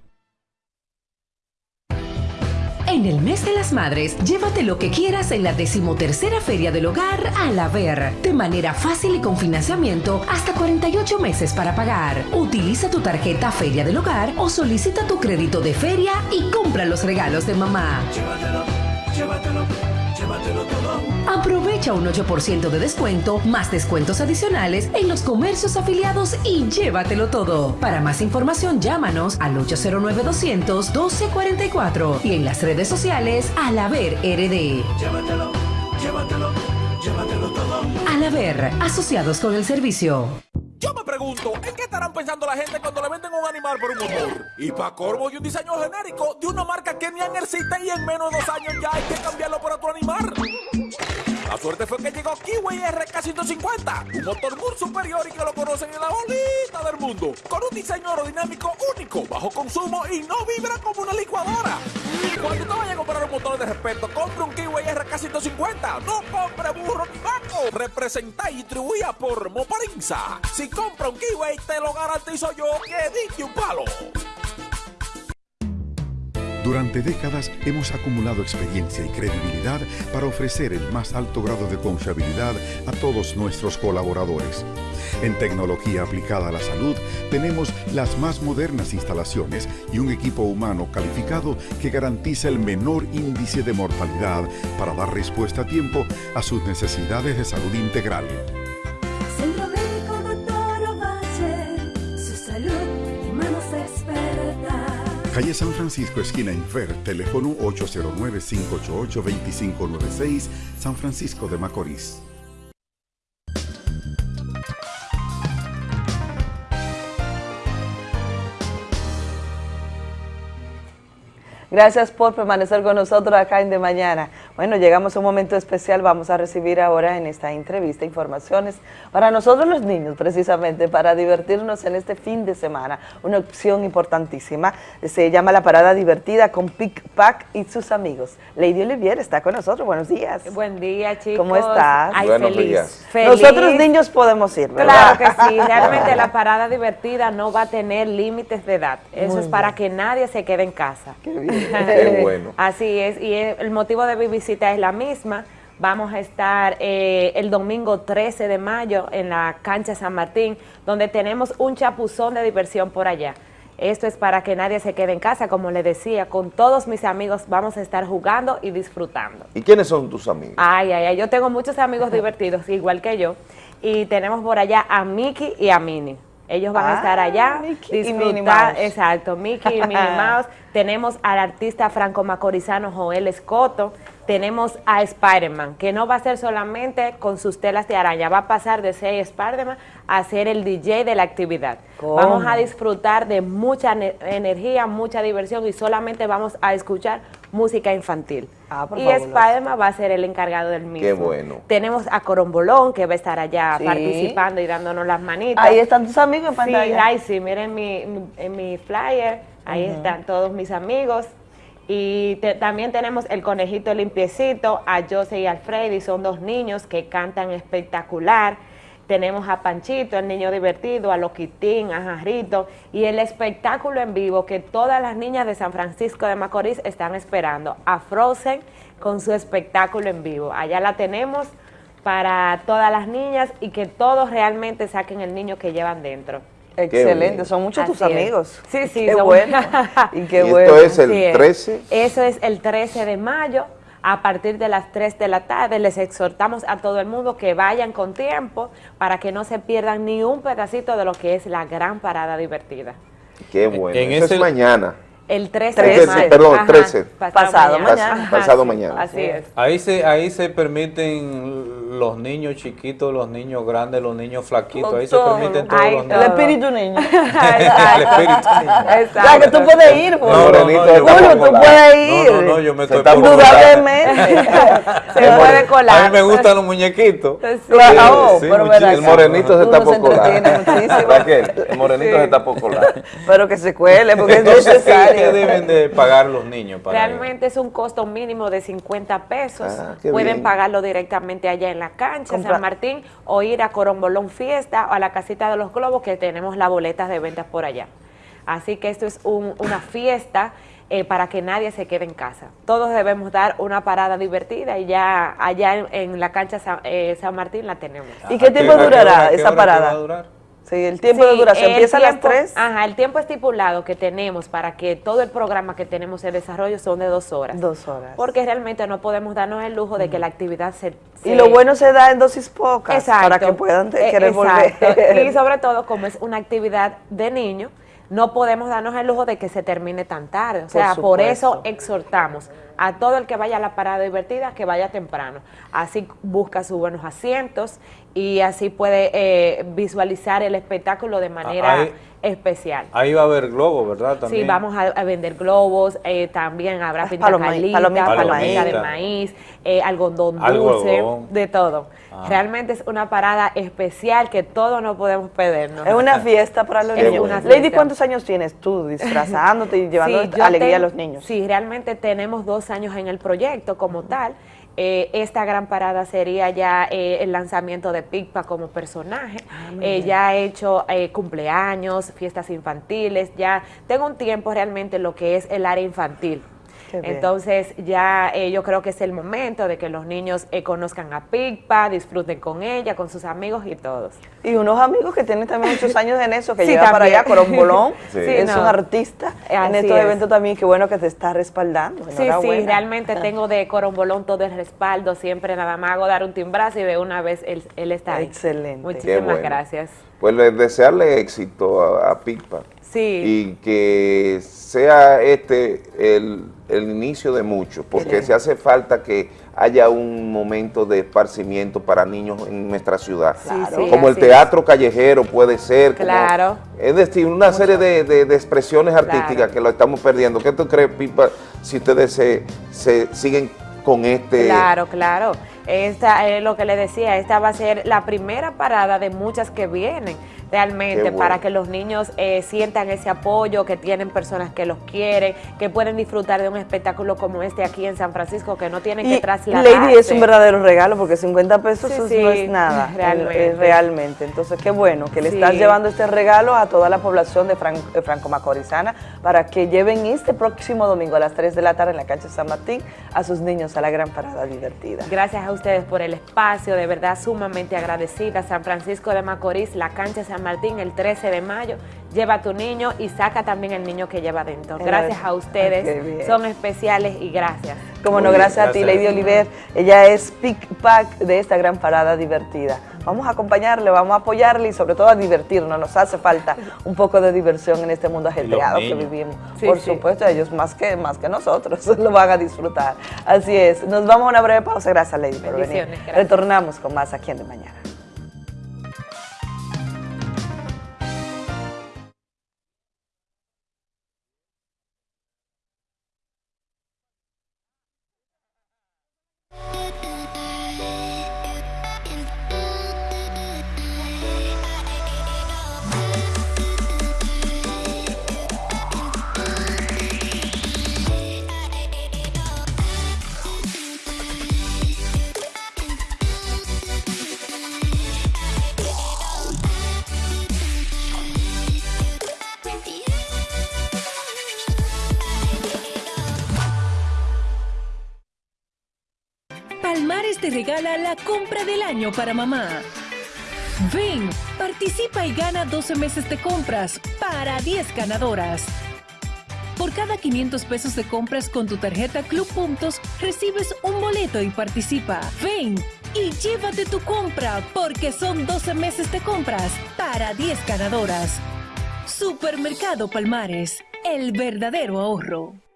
En el mes de las madres, llévate lo que quieras en la decimotercera Feria del Hogar a la Ver, de manera fácil y con financiamiento hasta 48 meses para pagar. Utiliza tu tarjeta Feria del Hogar o solicita tu crédito de feria y compra los regalos de mamá. Llévatelo, llévatelo, llévatelo todo. Aprovecha un 8% de descuento, más descuentos adicionales en los comercios afiliados y llévatelo todo. Para más información, llámanos al 809-200-1244 y en las redes sociales al haber RD. Llévatelo, llévatelo, llévatelo todo. Al haber, asociados con el servicio. Yo me pregunto, ¿en qué estarán pensando la gente cuando le venden un animal por un motor? Y para corvo y un diseño genérico de una marca que ni existe y en menos de dos años ya hay que cambiarlo por otro animal. La suerte fue que llegó Kiwi RK150, un motor muy superior y que lo conocen en la bolita del mundo, con un diseño aerodinámico único, bajo consumo y no vibra como una licuadora. Cuando te vayas a comprar un motor de respeto, compre un Kiwi RK150, no compre burro ni vaco. Representa y distribuida por Moparinza. Si compra un Kiwi, te lo garantizo yo que dije un palo. Durante décadas hemos acumulado experiencia y credibilidad para ofrecer el más alto grado de confiabilidad a todos nuestros colaboradores. En tecnología aplicada a la salud tenemos las más modernas instalaciones y un equipo humano calificado que garantiza el menor índice de mortalidad para dar respuesta a tiempo a sus necesidades de salud integral. Calle San Francisco, esquina Infer, teléfono 809-588-2596, San Francisco de Macorís. Gracias por permanecer con nosotros acá en De Mañana. Bueno, llegamos a un momento especial. Vamos a recibir ahora en esta entrevista informaciones para nosotros los niños, precisamente, para divertirnos en este fin de semana. Una opción importantísima. Se llama La Parada Divertida con Pic Pac y sus amigos. Lady Olivier está con nosotros. Buenos días. Buen día, chicos. ¿Cómo estás? Ay, feliz. feliz. Nosotros niños podemos ir, ¿verdad? Claro que sí. [LAUGHS] Realmente la parada divertida no va a tener límites de edad. Eso Muy es para bien. que nadie se quede en casa. Qué bien. Qué [LAUGHS] bueno. Así es, y el motivo de mi visita es la misma. Vamos a estar eh, el domingo 13 de mayo en la cancha San Martín, donde tenemos un chapuzón de diversión por allá. Esto es para que nadie se quede en casa, como le decía, con todos mis amigos vamos a estar jugando y disfrutando. ¿Y quiénes son tus amigos? Ay, ay, ay, yo tengo muchos amigos [LAUGHS] divertidos, igual que yo, y tenemos por allá a Mickey y a Minnie. Ellos van a estar allá, Mickey y Minnie disfrutar, Mouse. exacto, Mickey y Minnie [LAUGHS] Mouse. Tenemos al artista franco-macorizano Joel Escoto. Tenemos a Spider-Man, que no va a ser solamente con sus telas de araña, va a pasar de ser Spider-Man a ser el DJ de la actividad. ¿Cómo? Vamos a disfrutar de mucha ne- energía, mucha diversión y solamente vamos a escuchar música infantil. por y. Spider-Man va a ser el encargado del mismo. Qué bueno. Tenemos a Corombolón, que va a estar allá Sí. participando y dándonos las manitas. Ahí están tus amigos en Sí, pantalla. ay, sí, miren mi, mi- en mi flyer, ahí están todos mis amigos. Y también tenemos el conejito limpiecito, a Jose y Alfredi, son dos niños que cantan espectacular. Tenemos a Panchito, el niño divertido, a Loquitín, a Jarrito y el espectáculo en vivo que todas las niñas de San Francisco de Macorís están esperando, a Frozen con su espectáculo en vivo. Allá la tenemos para todas las niñas y que todos realmente saquen el niño que llevan dentro. Excelente, son muchos tus es. amigos. Sí, sí, [LAUGHS] Qué son- bueno. y qué ¿Y esto bueno. es el Así es. 13? Eso es el 13 de mayo. A partir de las 3 de la tarde les exhortamos a todo el mundo que vayan con tiempo para que no se pierdan ni un pedacito de lo que es la gran parada divertida. Qué bueno. en Eso ese- es mañana. El 13 El de 13, mayo. perdón, Ajá, 13. Pasado, Pas- mañana. pasado mañana. Así es. Ahí se, ahí se permiten los niños chiquitos, los niños grandes, los niños flaquitos, ahí se permiten todos Ay, los El niños. espíritu niño. El espíritu niño. [LAUGHS] O sea, que tú puedes ir, No, Julio. no, no, Julio, tú puedes ir. No, no, no, yo me estoy por Indudablemente. Se puede colar. A mí me gustan los muñequitos. Claro, Sí, El morenito se está por colar. Raquel, el morenito se está por colar. Pero que se cuele, porque es [LAUGHS] Entonces, ¿qué, deben de pagar los niños para ir? Realmente es un costo mínimo de 50 pesos. Ah, Pueden bien. pagarlo directamente allá en la cancha, Compra- San Martín, o ir a Corombolón Fiesta o a la casita de los globos, que tenemos las boletas de ventas por allá. Así que esto es un- una fiesta eh, para que nadie se quede en casa. Todos debemos dar una parada divertida y ya allá en, en la cancha San, eh, San Martín la tenemos. ¿Y qué ¿A tiempo durará esa parada? Sí, el tiempo de Sí, duración el empieza a las tiempo- 3. Ajá, el tiempo estipulado que tenemos para que todo el programa que tenemos en desarrollo son de dos horas. Dos horas. Porque realmente no podemos darnos el lujo de que la actividad se... Y lo bueno se da en dosis pocas Exacto. para que puedan Eh, querer exacto. volver. [LAUGHS] Y sobre todo, como es una actividad de niños, no podemos darnos el lujo de que se termine tan tarde. O sea, por, eso exhortamos a todo el que vaya a la parada divertida que vaya temprano. Así busca sus buenos asientos y así puede eh, visualizar el espectáculo de manera ahí- especial. Ahí va a haber globo, ¿verdad? También. Sí, vamos a, a vender globos, eh, también habrá Ah, pinta palomita, palomita de maíz, eh, algodón Algodón. dulce, de todo. Ah. Realmente es una parada especial que todos no podemos perdernos. Es una fiesta para los [LAUGHS] Es niños. una Lady. ¿cuántos años tienes tú disfrazándote y [LAUGHS] llevando Sí, alegría a los niños? Sí, realmente tenemos dos años en el proyecto como tal. Eh, esta gran parada sería ya eh, el lanzamiento de Picpa como personaje. Ah, Eh, ya he hecho eh, cumpleaños, fiestas infantiles, ya tengo un tiempo realmente en lo que es el área infantil. Entonces ya eh, yo creo que es el momento de que los niños eh, conozcan a Picpa, disfruten con ella, con sus amigos y todos. Y unos amigos que tienen también muchos [LAUGHS] años en eso, que Sí, lleva para allá, Corombolón, [LAUGHS] Sí. es no. un artista en estos es. eventos también, qué bueno que te está respaldando. Sí, sí, realmente [LAUGHS] tengo de Corombolón todo el respaldo, siempre nada más hago dar un timbrazo y de una vez él, él está ahí. Excelente. Muchísimas bueno. gracias. Pues le- desearle éxito a, a Sí. y que sea este el, el inicio de muchos, porque se hace falta que haya un momento de esparcimiento para niños en nuestra ciudad. Claro. sí, como el teatro callejero puede ser. como- Claro. es decir, una serie de, de- de expresiones artísticas Claro. que lo estamos perdiendo. ¿Qué tú crees, Pipa, si ustedes se, se siguen con este... Claro, claro. Esta es lo que le decía, esta va a ser la primera parada de muchas que vienen realmente bueno. para que los niños eh, sientan ese apoyo, que tienen personas que los quieren, que pueden disfrutar de un espectáculo como este aquí en San Francisco, que no tienen que Y trasladarse. Lady es un verdadero regalo porque 50 pesos Sí, eso sí, no es nada, realmente. es realmente. Entonces, qué bueno que le Sí. estás llevando este regalo a toda la población de, Fran- de Franco Macorizana para que lleven este próximo domingo a las 3 de la tarde en la cancha San Martín a sus niños a la gran parada divertida. Gracias a ustedes por el espacio, de verdad sumamente agradecida. San Francisco de Macorís, la cancha San Martín, el 13 de mayo, lleva a tu niño y saca también el niño que lleva dentro. Gracias a ustedes, son especiales y gracias. Como no, gracias a ti, Lady Oliver. Ella es pick pack de esta gran parada divertida. Vamos a acompañarle, vamos a apoyarle y sobre todo a divertirnos. Nos hace falta un poco de diversión en este mundo ajetreado que vivimos. Sí, Por sí. supuesto, ellos más que, más que nosotros [LAUGHS] lo van a disfrutar. Así es. Nos vamos a una breve pausa. Gracias, Lady, por venir. Gracias. Retornamos con más aquí en De Mañana. Palmares te regala la compra del año para mamá. Ven, participa y gana 12 meses de compras para 10 ganadoras. Por cada 500 pesos de compras con tu tarjeta Club Puntos, recibes un boleto y participa. Ven y llévate tu compra porque son 12 meses de compras para 10 ganadoras. Supermercado Palmares, el verdadero ahorro.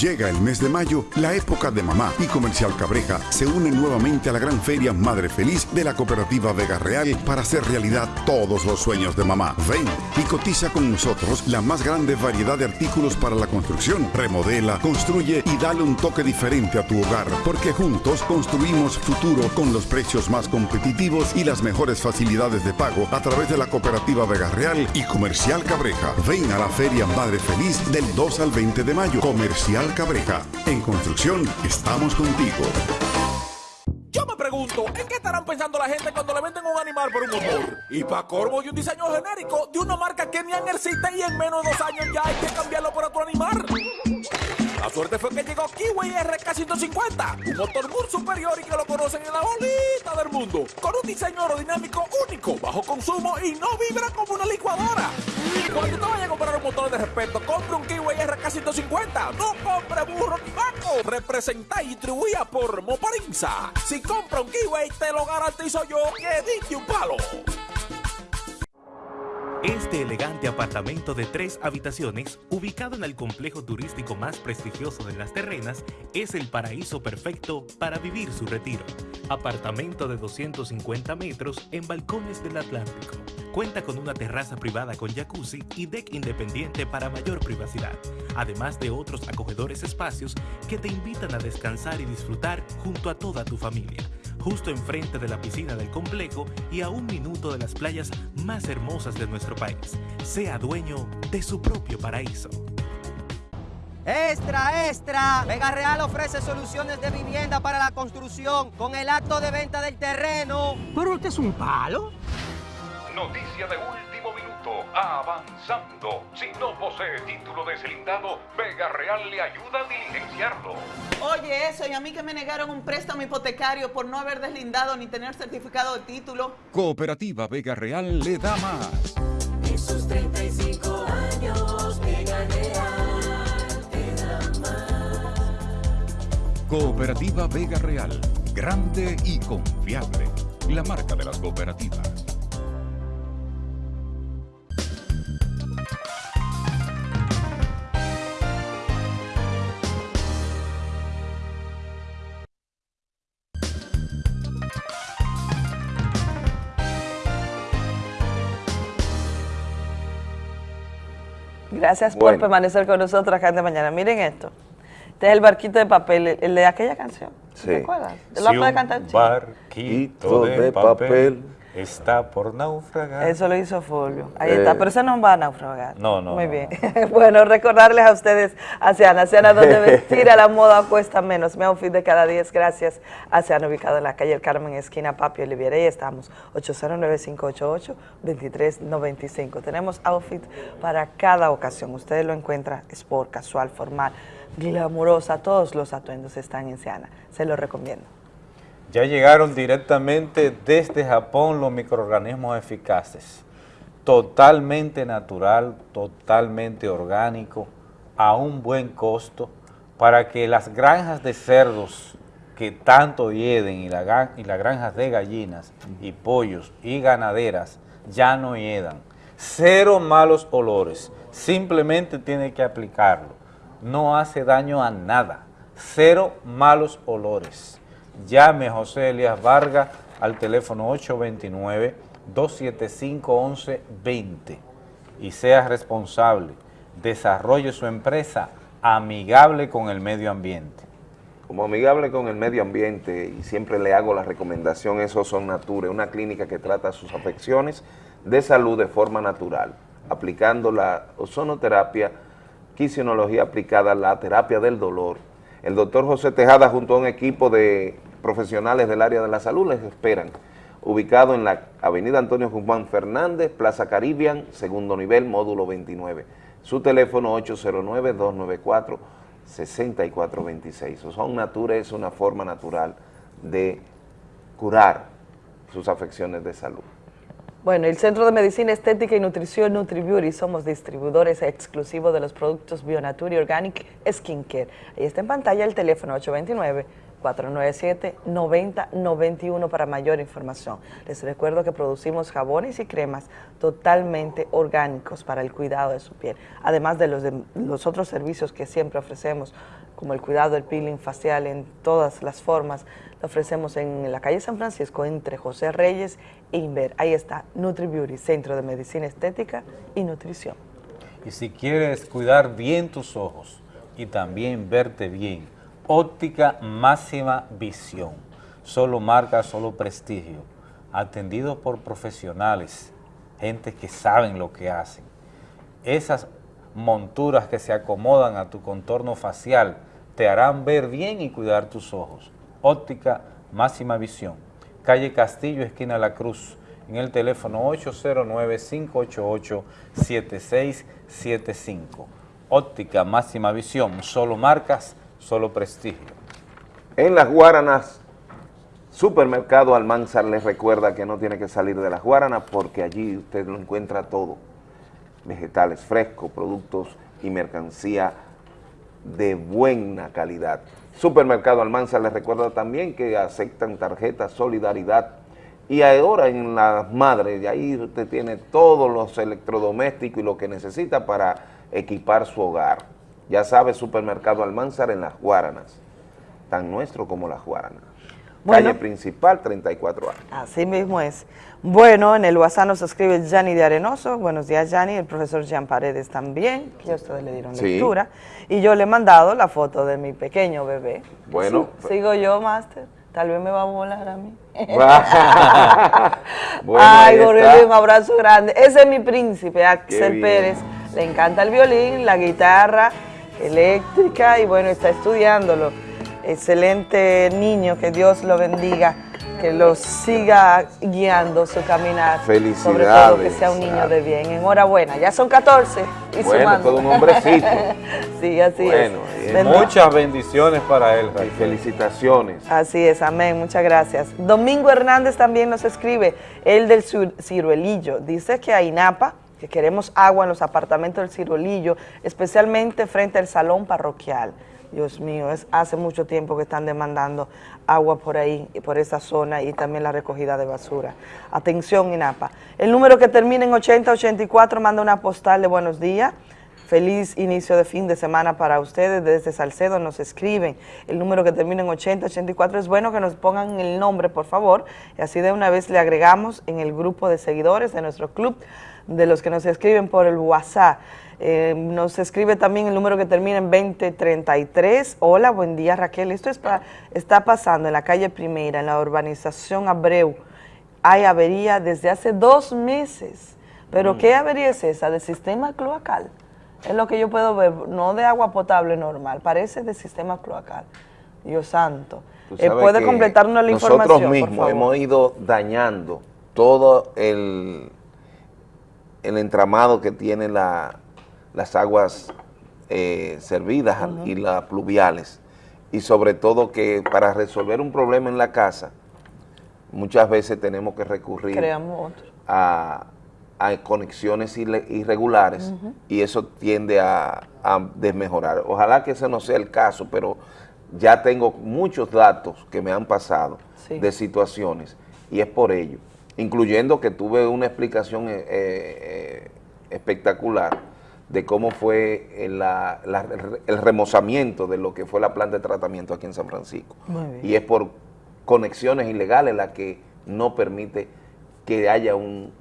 Llega el mes de mayo, la época de mamá y Comercial Cabreja se unen nuevamente a la gran feria Madre Feliz de la cooperativa Vega Real para hacer realidad todos los sueños de mamá. Ven y cotiza con nosotros la más grande variedad de artículos para la construcción. Remodela, construye y dale un toque diferente a tu hogar, porque juntos construimos futuro con los precios más competitivos y las mejores facilidades de pago a través de la cooperativa Vega Real y Comercial Cabreja. Ven a la feria Madre Feliz del 2 al 20 de mayo. Comercial Cabreja. En construcción estamos contigo. Yo me pregunto, ¿en qué estarán pensando la gente cuando le venden un animal por un motor? Y para corvo y un diseño genérico de una marca que ni existe y en menos de dos años ya hay que cambiarlo por otro animal. La suerte fue que llegó Kiwi RK150, un motor muy superior y que lo conocen en la bolita del mundo, con un diseño aerodinámico único, bajo consumo y no vibra como una licuadora. Cuando te vayas a comprar un motor de respeto, compre un Kiwi RK150, no compre burro ni vaco. Representa y distribuida por Moparinza. Si compra un Kiwi, te lo garantizo yo que dije un palo. Este elegante apartamento de tres habitaciones, ubicado en el complejo turístico más prestigioso de Las Terrenas, es el paraíso perfecto para vivir su retiro. Apartamento de 250 metros en balcones del Atlántico. Cuenta con una terraza privada con jacuzzi y deck independiente para mayor privacidad, además de otros acogedores espacios que te invitan a descansar y disfrutar junto a toda tu familia justo enfrente de la piscina del complejo y a un minuto de las playas más hermosas de nuestro país. Sea dueño de su propio paraíso. Extra, extra. Vega Real ofrece soluciones de vivienda para la construcción con el acto de venta del terreno. Pero usted es un palo. Noticia de último Avanzando. Si no posee título deslindado, Vega Real le ayuda a diligenciarlo. Oye, eso, y a mí que me negaron un préstamo hipotecario por no haber deslindado ni tener certificado de título. Cooperativa Vega Real le da más. En sus 35 años, Vega Real te da más. Cooperativa Vega Real. Grande y confiable. La marca de las cooperativas. Gracias por permanecer con nosotros acá de mañana. Miren esto. Este es el barquito de papel, el- de aquella canción. Sí. ¿Te acuerdas? ¿Te lo Si puede un cantar? chico? barquito de, de papel, papel está por naufragar. Eso lo hizo Fulvio. Ahí Eh, está, pero ese no va a naufragar. No, no, Muy no, bien. [LAUGHS] bueno, recordarles a ustedes, Aseana, Aseana, donde [LAUGHS] vestir a la moda cuesta menos. Mi outfit de cada 10, gracias. Aseana, ubicado en la calle El Carmen, esquina Papi Oliviera. Y estamos, 809-588-2395. Tenemos outfit para cada ocasión. Ustedes lo encuentran sport, casual, formal, glamurosa. Todos los atuendos están en Seana. Se los recomiendo. Ya llegaron directamente desde Japón los microorganismos eficaces, totalmente natural, totalmente orgánico, a un buen costo, para que las granjas de cerdos que tanto hieden y, las granjas de gallinas y pollos y ganaderas ya no hiedan. Cero malos olores, simplemente tiene que aplicarlo. No hace daño a nada. Cero malos olores. Llame a José Elías Vargas al teléfono 829-275-1120 y sea responsable. Desarrolle su empresa amigable con el medio ambiente. Como amigable con el medio ambiente y siempre le hago la recomendación, eso son Nature, una clínica que trata sus afecciones de salud de forma natural, aplicando la ozonoterapia, quisionología aplicada, la terapia del dolor. El doctor José Tejada junto a un equipo de profesionales del área de la salud les esperan, ubicado en la avenida Antonio Guzmán Fernández, Plaza Caribbean, segundo nivel, módulo 29. Su teléfono 809-294-6426. Ozon Nature es una forma natural de curar sus afecciones de salud. Bueno, el Centro de Medicina Estética y Nutrición NutriBeauty somos distribuidores exclusivos de los productos Bionature Organic Skincare. Ahí está en pantalla el teléfono 829-497-9091 para mayor información. Les recuerdo que producimos jabones y cremas totalmente orgánicos para el cuidado de su piel, además de los, de los otros servicios que siempre ofrecemos, como el cuidado del peeling facial en todas las formas, lo ofrecemos en la calle San Francisco entre José Reyes e Inver. Ahí está NutriBeauty, Centro de Medicina Estética y Nutrición. Y si quieres cuidar bien tus ojos y también verte bien, óptica máxima visión. Solo marca, solo prestigio. Atendido por profesionales, gente que saben lo que hacen. Esas monturas que se acomodan a tu contorno facial te harán ver bien y cuidar tus ojos. Óptica máxima visión. Calle Castillo, esquina La Cruz, en el teléfono 809-588-7675. Óptica máxima visión, solo marcas, solo prestigio. En las Guaranas, Supermercado Almanzar les recuerda que no tiene que salir de las Guaranas porque allí usted lo encuentra todo. Vegetales frescos, productos y mercancía de buena calidad. Supermercado Almanzar les recuerda también que aceptan tarjetas Solidaridad y ahora en las madres, ahí usted tiene todos los electrodomésticos y lo que necesita para equipar su hogar. Ya sabe, Supermercado Almanzar en las Guaranas, tan nuestro como las Guaranas. Bueno. Calle principal, 34 años. Así mismo es. Bueno, en el WhatsApp nos escribe Yanni de Arenoso. Buenos días, Yanni. El profesor Jean Paredes también, que ya ustedes le dieron Sí. lectura. Y yo le he mandado la foto de mi pequeño bebé. Bueno, Sí, sigo yo, Máster. Tal vez me va a volar a mí. [LAUGHS] Bueno, Ay. Goreli, un abrazo grande. Ese es mi príncipe, Axel. Pérez. Le encanta el violín, la guitarra eléctrica y bueno, está estudiándolo. Excelente niño, que Dios lo bendiga, que lo siga guiando su caminar. Sobre todo que Felicidades, sea un niño de bien. Enhorabuena, ya son 14 y Bueno, sumando. todo un hombrecito. [LAUGHS] sí, así Bueno, es. Bendiga- Muchas bendiciones para él. Y felicitaciones. Así es, amén, muchas gracias. Domingo Hernández también nos escribe, el del Cir- ciruelillo. Dice que a INAPA, que queremos agua en los apartamentos del ciruelillo, especialmente frente al salón parroquial. Dios mío, es hace mucho tiempo que están demandando agua por ahí, por esa zona y también la recogida de basura. Atención, INAPA. El número que termina en 8084 manda una postal de buenos días. Feliz inicio de fin de semana para ustedes. Desde Salcedo nos escriben. El número que termina en 8084 es bueno que nos pongan el nombre, por favor. Y así de una vez le agregamos en el grupo de seguidores de nuestro club, de los que nos escriben por el WhatsApp. Eh, nos escribe también el número que termina en 2033. Hola, buen día Raquel. Esto es pa- está pasando en la calle Primera, en la urbanización Abreu. Hay avería desde hace dos meses. ¿Pero Mm. qué avería es esa? ¿Del sistema cloacal? Es lo que yo puedo ver, no de agua potable normal, parece de sistema cloacal. Dios santo. Eh, ¿Puede completarnos la información, Nosotros por mismos favor? hemos ido dañando todo el, el entramado que tiene la- las aguas eh, servidas y las pluviales. y sobre todo que para resolver un problema en la casa, muchas veces tenemos que recurrir a, a conexiones irre- irregulares y eso tiende a, a desmejorar. Ojalá que ese no sea el caso, pero ya tengo muchos datos que me han pasado Sí. de situaciones y es por ello, incluyendo que tuve una explicación eh, eh, espectacular de cómo fue el, la- la- el remozamiento de lo que fue la planta de tratamiento aquí en San Francisco. Y es por conexiones ilegales la que no permite que haya un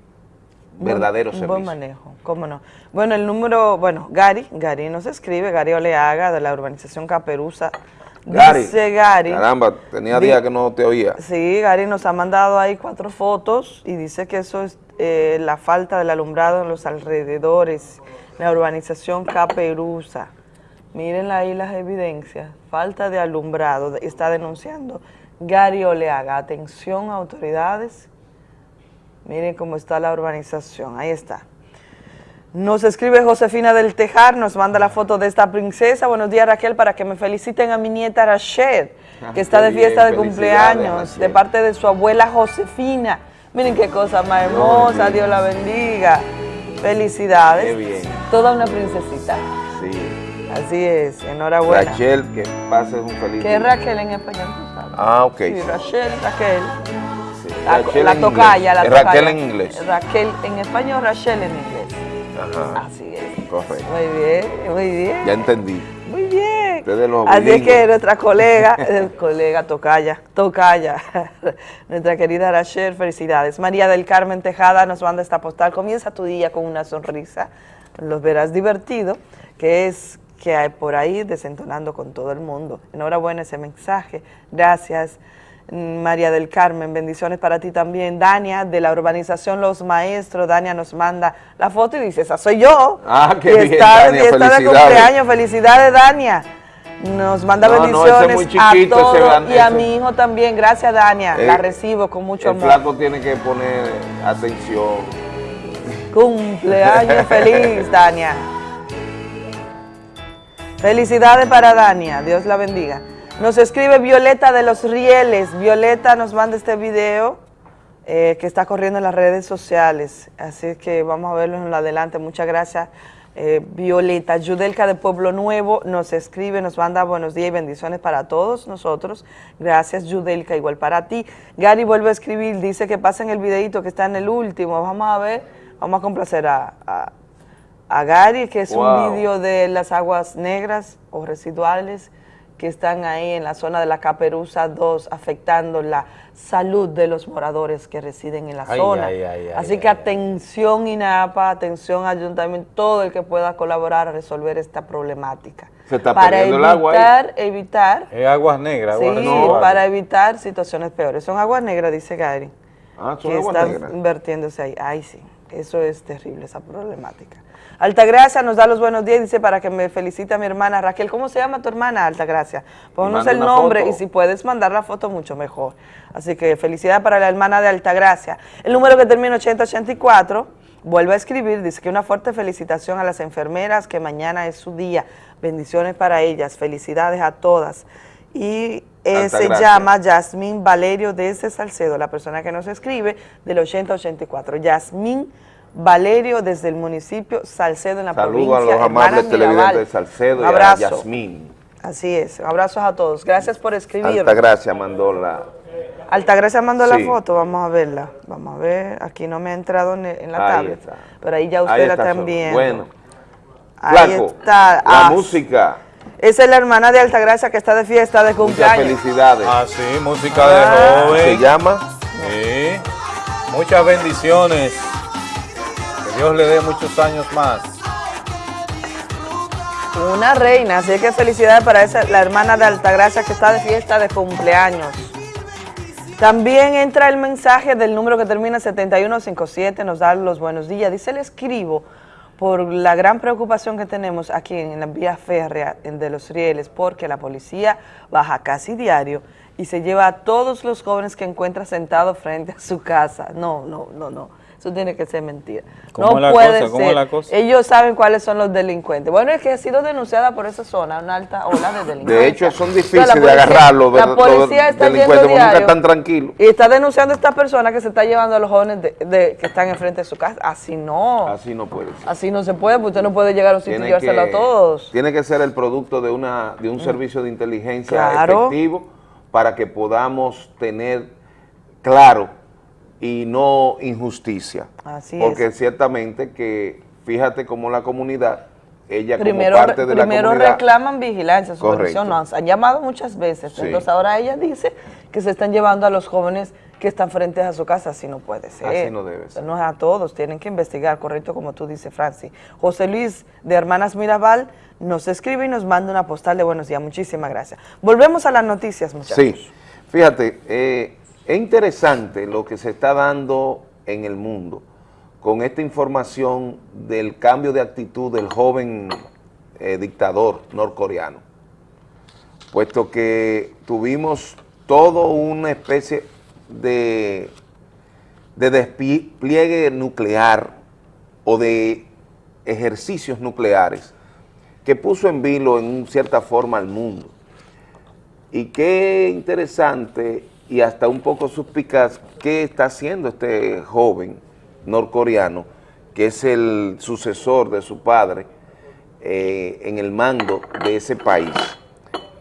verdadero un servicio. buen manejo, cómo no. Bueno, el número, bueno, Gary, Gary nos escribe, Gary Oleaga, de la urbanización Caperuza. Gary, Dice Gary. Caramba, tenía días que no te oía. Sí, Gary nos ha mandado ahí cuatro fotos y dice que eso es eh, la falta del alumbrado en los alrededores, la urbanización Caperuza. Miren ahí las evidencias, falta de alumbrado, está denunciando Gary Oleaga. Atención autoridades, miren cómo está la urbanización, ahí está. Nos escribe Josefina del Tejar, nos manda la foto de esta princesa. Buenos días Raquel, para que me feliciten a mi nieta Rachel, Ah, que está de fiesta de cumpleaños, de parte de su abuela Josefina. Miren qué cosa más hermosa, Dios la bendiga. Felicidades. Qué bien. Toda una princesita. Sí. Así es, enhorabuena. Rachel, que pases un feliz ¿Qué es día. Raquel en español? tú sabes? Ah, ok. Sí, Rachel, Raquel. La, tocaya, la tocaya. Raquel en inglés. Raquel en español, Rachel en inglés. Ajá. Así es. Correcto. Muy bien, muy bien. Ya entendí. Muy bien. Los Así es que nuestra colega, [LAUGHS] colega Tocaya, Tocaya, [LAUGHS] nuestra querida Rachel, felicidades. María del Carmen Tejada nos manda esta postal. Comienza tu día con una sonrisa, los verás divertido, que es que hay por ahí desentonando con todo el mundo. Enhorabuena ese mensaje. Gracias. María del Carmen, bendiciones para ti también. Dania, de la urbanización Los Maestros, Dania nos manda la foto y dice, esa soy yo. Ah, qué Y bien, está de Dania, fiesta de felicidades. cumpleaños, felicidades Dania. Nos manda No, bendiciones a todos y a mi hijo también. Gracias Dania, Eh, la recibo con mucho El amor. flaco tiene que poner atención. Cumpleaños feliz, Dania. Felicidades para Dania, Dios la bendiga. Nos escribe Violeta de los Rieles. Violeta nos manda este video eh, que está corriendo en las redes sociales. Así que vamos a verlo en lo adelante. Muchas gracias, eh, Violeta. Yudelka de Pueblo Nuevo nos escribe, nos manda buenos días y bendiciones para todos nosotros. Gracias, Yudelka, igual para ti. Gary vuelve a escribir, dice que pasen el videito que está en el último. Vamos a ver, vamos a complacer a, a, a Gary, que es Wow. un vídeo de las aguas negras o residuales que están ahí en la zona de la Caperuza 2, afectando la salud de los moradores que residen en la Ay, zona. ay, ay, ay, Así que atención INAPA, atención Ayuntamiento, todo el que pueda colaborar a resolver esta problemática. Se está para perdiendo el agua ahí. evitar, evitar, Es aguas negras, sí, aguas residuales. para evitar situaciones peores. Son aguas negras, dice Gary Ah, son que aguas están negras. invirtiéndose ahí. Ay, sí, eso es terrible, esa problemática. Altagracia nos da los buenos días, dice para que me felicite a mi hermana Raquel. ¿Cómo se llama tu hermana, Altagracia? Ponnos Manda el nombre foto. y si puedes mandar la foto, mucho mejor. Así que felicidades para la hermana de Altagracia. El número que termina 8084 vuelve a escribir, dice que una fuerte felicitación a las enfermeras, que mañana es su día. Bendiciones para ellas, felicidades a todas. Y eh, se llama Yasmín Valerio desde Salcedo, la persona que nos escribe del 8084. Yasmín Valerio desde el municipio Salcedo en la Saludos a provincia. los Hermanas amables televidentes de Salcedo Un y a. Yasmín. Así es, abrazos a todos. Gracias por escribir. Altagracia mandó la... Altagracia mandó Sí. la foto, vamos a verla. Vamos a ver, aquí no me ha entrado en, la Ahí tablet, está. pero ahí ya Ahí ustedes la está, viendo. Bueno. Ahí Flaco, está. la Ah, música. Esa es la hermana de Altagracia que está de fiesta de Muchas cumpleaños. felicidades. Ah, sí, música de Ah. joven. ¿Se llama? Sí. Muchas bendiciones. Dios le dé muchos años más. Una reina, así que felicidades para esa, la hermana de Altagracia que está de fiesta de cumpleaños. También entra el mensaje del número que termina 7157, nos da los buenos días. Dice, le escribo por la gran preocupación que tenemos aquí en la vía férrea de los rieles, porque la policía baja casi diario y se lleva a todos los jóvenes que encuentra sentados frente a su casa. No, no, no, no. Eso tiene que ser mentira. ¿Cómo no la puede cosa? ¿Cómo es ser. la cosa? Ellos saben cuáles son los delincuentes. Bueno, es que ha sido denunciada por esa zona, una alta ola de delincuencia. De hecho, son O difíciles sea, de agarrarlos, La los- policía está delincuentes, porque nunca diario están tranquilos. y está denunciando a esta persona que se está llevando a los jóvenes de- de- que están enfrente de su casa. Así no. Así no puede ser. Así no se puede, porque usted no puede llegar a un sitio y llevárselo a todos. tiene que ser el producto de, una, de un Mm. servicio de inteligencia Claro. efectivo para que podamos tener claro y no injusticia. Así Porque es. ciertamente que, fíjate cómo la comunidad, ella Primero, como parte de la primero comunidad... reclaman vigilancia, supervisión, nos han llamado muchas veces. Sí. Entonces ahora ella dice que se están llevando a los jóvenes que están frente a su casa, así no puede ser. Así no debe ser. No es a todos, tienen que investigar, correcto, como tú dices, Francis. José Luis de Hermanas Mirabal nos escribe y nos manda una postal de buenos días. Muchísimas gracias. Volvemos a las noticias, muchachos. Sí, fíjate, eh, es interesante lo que se está dando en el mundo con esta información del cambio de actitud del joven eh, dictador norcoreano, puesto que tuvimos todo una especie de, de despliegue nuclear o de ejercicios nucleares que puso en vilo en cierta forma al mundo. Y qué interesante y hasta un poco suspicaz qué está haciendo este joven norcoreano, que es el sucesor de su padre eh, en el mando de ese país,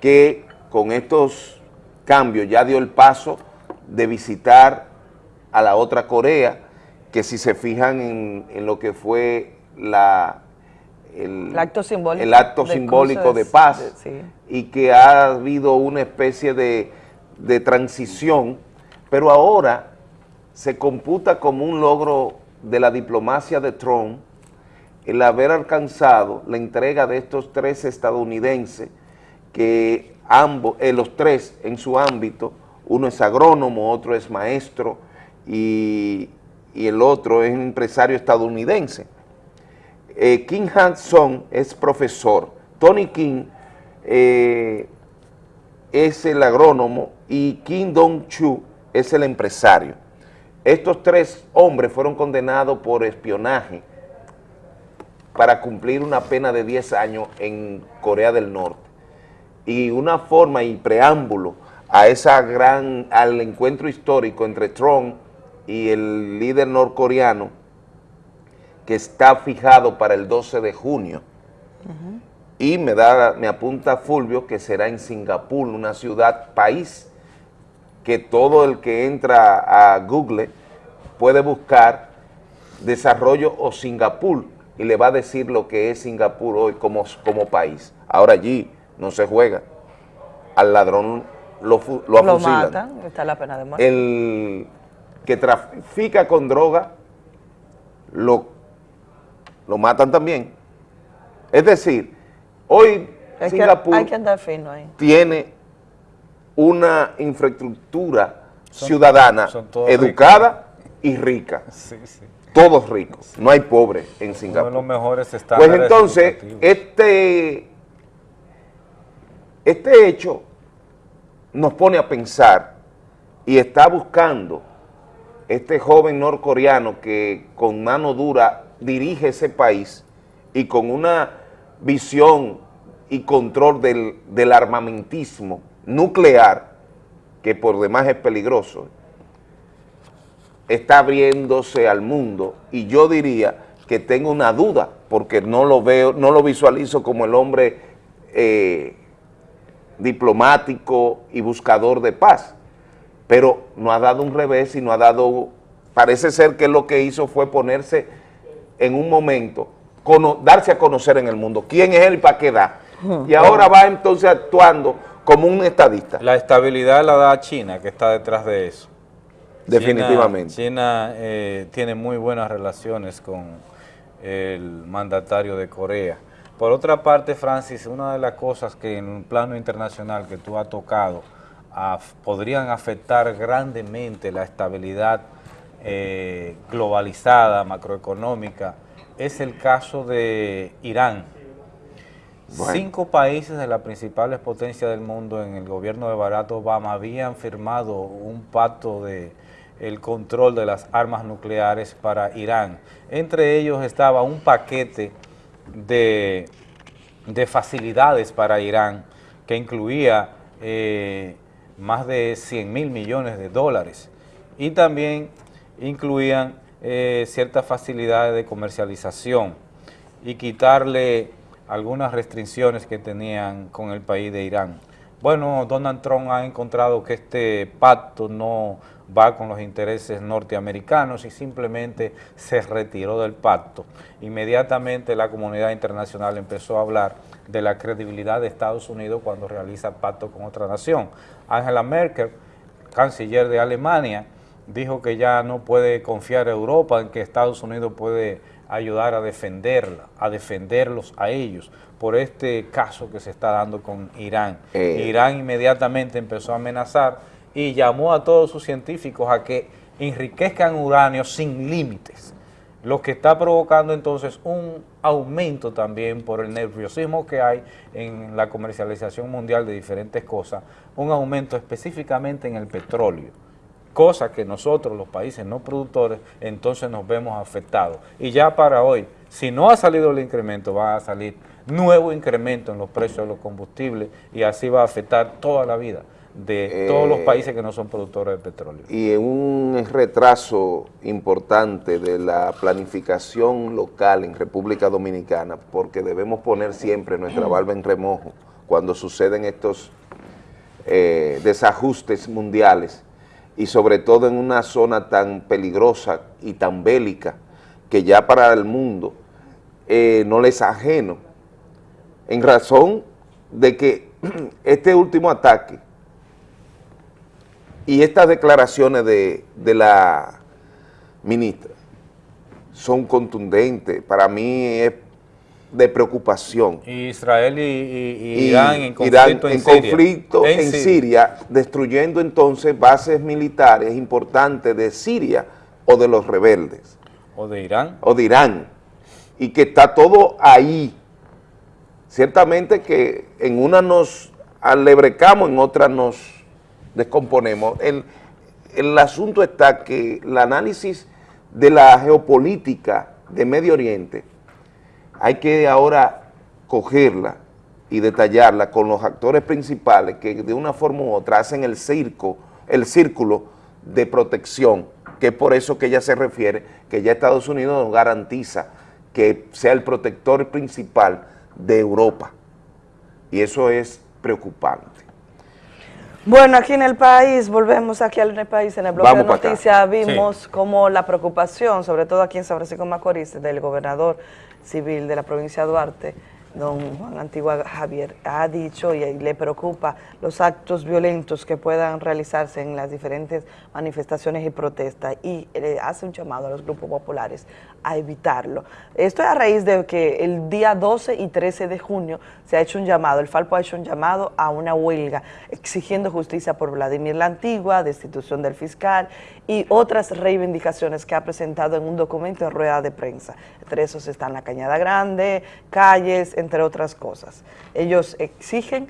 que con estos cambios ya dio el paso de visitar a la otra Corea, que si se fijan en, en lo que fue la, el, El acto simbólico. el acto simbólico de paz de- sí. y que ha habido una especie de, de transición, pero ahora se computa como un logro de la diplomacia de Trump el haber alcanzado la entrega de estos tres estadounidenses que ambos, eh, los tres en su ámbito, uno es agrónomo, otro es maestro y, y el otro es un empresario estadounidense. Eh, Kim Han-song es profesor, Tony King eh, es el agrónomo y Kim Dong-chu es el empresario. Estos tres hombres fueron condenados por espionaje para cumplir una pena de 10 años en Corea del Norte. Y una forma y preámbulo a esa gran, al encuentro histórico entre Trump y el líder norcoreano que está fijado para el 12 de junio. Y me da, me apunta Fulvio que será en Singapur, una ciudad país que todo el que entra a Google puede buscar desarrollo o Singapur y le va a decir lo que es Singapur hoy como, como país. Ahora allí no se juega. Al ladrón lo, lo Lo afusilan. matan, está la pena de muerte. El que trafica con droga lo, lo matan también. Es decir, hoy Hay que, Singapur hay que andar fino ahí. tiene una infraestructura ciudadana son educada y rica. Sí, sí. Todos ricos. No hay pobres en Uno de Singapur. los mejores Pues estándares entonces, educativos. este, este hecho nos pone a pensar y está buscando este joven norcoreano que con mano dura dirige ese país y con una visión y control del, del armamentismo nuclear, que por demás es peligroso, está abriéndose al mundo. Y yo diría que tengo una duda porque no lo veo, no lo visualizo como el hombre eh, diplomático y buscador de paz, pero no ha dado un revés y no ha dado, parece ser que lo que hizo fue ponerse en un momento, cono- darse a conocer en el mundo, quién es él y para qué da, y ahora va entonces actuando como un estadista. La estabilidad la da China, que está detrás de eso. Definitivamente. China, China, eh, tiene muy buenas relaciones con el mandatario de Corea. Por otra parte, Francis, una de las cosas que en un plano internacional que tú has tocado podrían afectar grandemente la estabilidad eh, globalizada, macroeconómica, es el caso de Irán. Bueno. Cinco países de las principales potencias del mundo en el gobierno de Barack Obama habían firmado un pacto de el control de las armas nucleares para Irán. Entre ellos estaba un paquete de, de facilidades para Irán que incluía eh, más de 100 mil millones de dólares y también incluían eh, ciertas facilidades de comercialización y quitarle algunas restricciones que tenían con el país de Irán. Bueno, Donald Trump ha encontrado que este pacto no va con los intereses norteamericanos y simplemente se retiró del pacto. Inmediatamente la comunidad internacional empezó a hablar de la credibilidad de Estados Unidos cuando realiza pacto con otra nación. Angela Merkel, canciller de Alemania, dijo que ya no puede confiar a Europa en que Estados Unidos puede ayudar a defenderla, a defenderlos a ellos por este caso que se está dando con Irán. Eh. Irán inmediatamente empezó a amenazar y llamó a todos sus científicos a que enriquezcan uranio sin límites, lo que está provocando entonces un aumento también por el nerviosismo que hay en la comercialización mundial de diferentes cosas, un aumento específicamente en el petróleo cosa que nosotros, los países no productores, entonces nos vemos afectados. Y ya para hoy, si no ha salido el incremento, va a salir nuevo incremento en los precios de los combustibles y así va a afectar toda la vida de todos los Eh, países que no son productores de petróleo. y en un retraso importante de la planificación local en República Dominicana, porque debemos poner siempre nuestra barba en remojo cuando suceden estos eh, desajustes mundiales y sobre todo en una zona tan peligrosa y tan bélica que ya para el mundo eh, no les es ajeno, en razón de que [CLEARS THROAT] este último ataque y estas declaraciones de, de la ministra son contundentes, para mí es de preocupación. Y Israel y, y- y Irán en conflicto Irán en, en Siria. conflicto en, Siria. Siria, destruyendo entonces bases militares importantes de Siria o de los rebeldes. O de Irán. O de Irán. Y que está todo ahí. Ciertamente que en una nos alebrecamos, en otra nos descomponemos. El, el asunto está que el análisis de la geopolítica de Medio Oriente hay que ahora cogerla y detallarla con los actores principales que de una forma u otra hacen el circo, el círculo de protección, que es por eso que ella se refiere, que ya Estados Unidos nos garantiza que sea el protector principal de Europa. Y eso es preocupante. Bueno, aquí en el país, volvemos aquí al país, en el bloque Vamos de noticias vimos como la preocupación, sobre todo aquí en San Francisco Macorís, del gobernador civil de la provincia de Duarte, don Juan Antigua Javier, ha dicho y le preocupa los actos violentos que puedan realizarse en las diferentes manifestaciones y protestas. Y le hace un llamado a los grupos populares a evitarlo. Esto es a raíz de que el día 12 y 13 de junio se ha hecho un llamado, el Falpo ha hecho un llamado a una huelga exigiendo justicia por Vladimir la Antigua, destitución del fiscal y otras reivindicaciones que ha presentado en un documento en rueda de prensa. Entre esos están la Cañada Grande, calles, entre otras cosas. Ellos exigen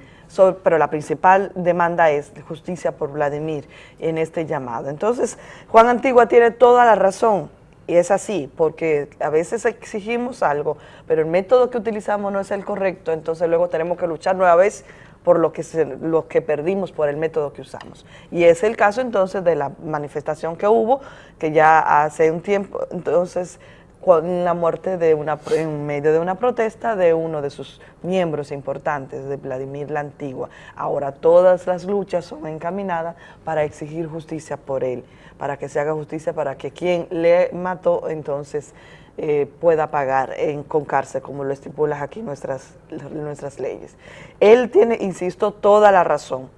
pero la principal demanda es justicia por Vladimir en este llamado. Entonces, Juan Antigua tiene toda la razón, y es así, porque a veces exigimos algo, pero el método que utilizamos no es el correcto, entonces luego tenemos que luchar nueva vez por lo que, se- lo que perdimos por el método que usamos. Y es el caso entonces de la manifestación que hubo, que ya hace un tiempo, entonces con la muerte de una, en medio de una protesta de uno de sus miembros importantes, de Vladimir la Antigua. Ahora todas las luchas son encaminadas para exigir justicia por él, para que se haga justicia, para que quien le mató entonces eh, pueda pagar en, con cárcel, como lo estipulan aquí nuestras, nuestras leyes. Él tiene, insisto, toda la razón.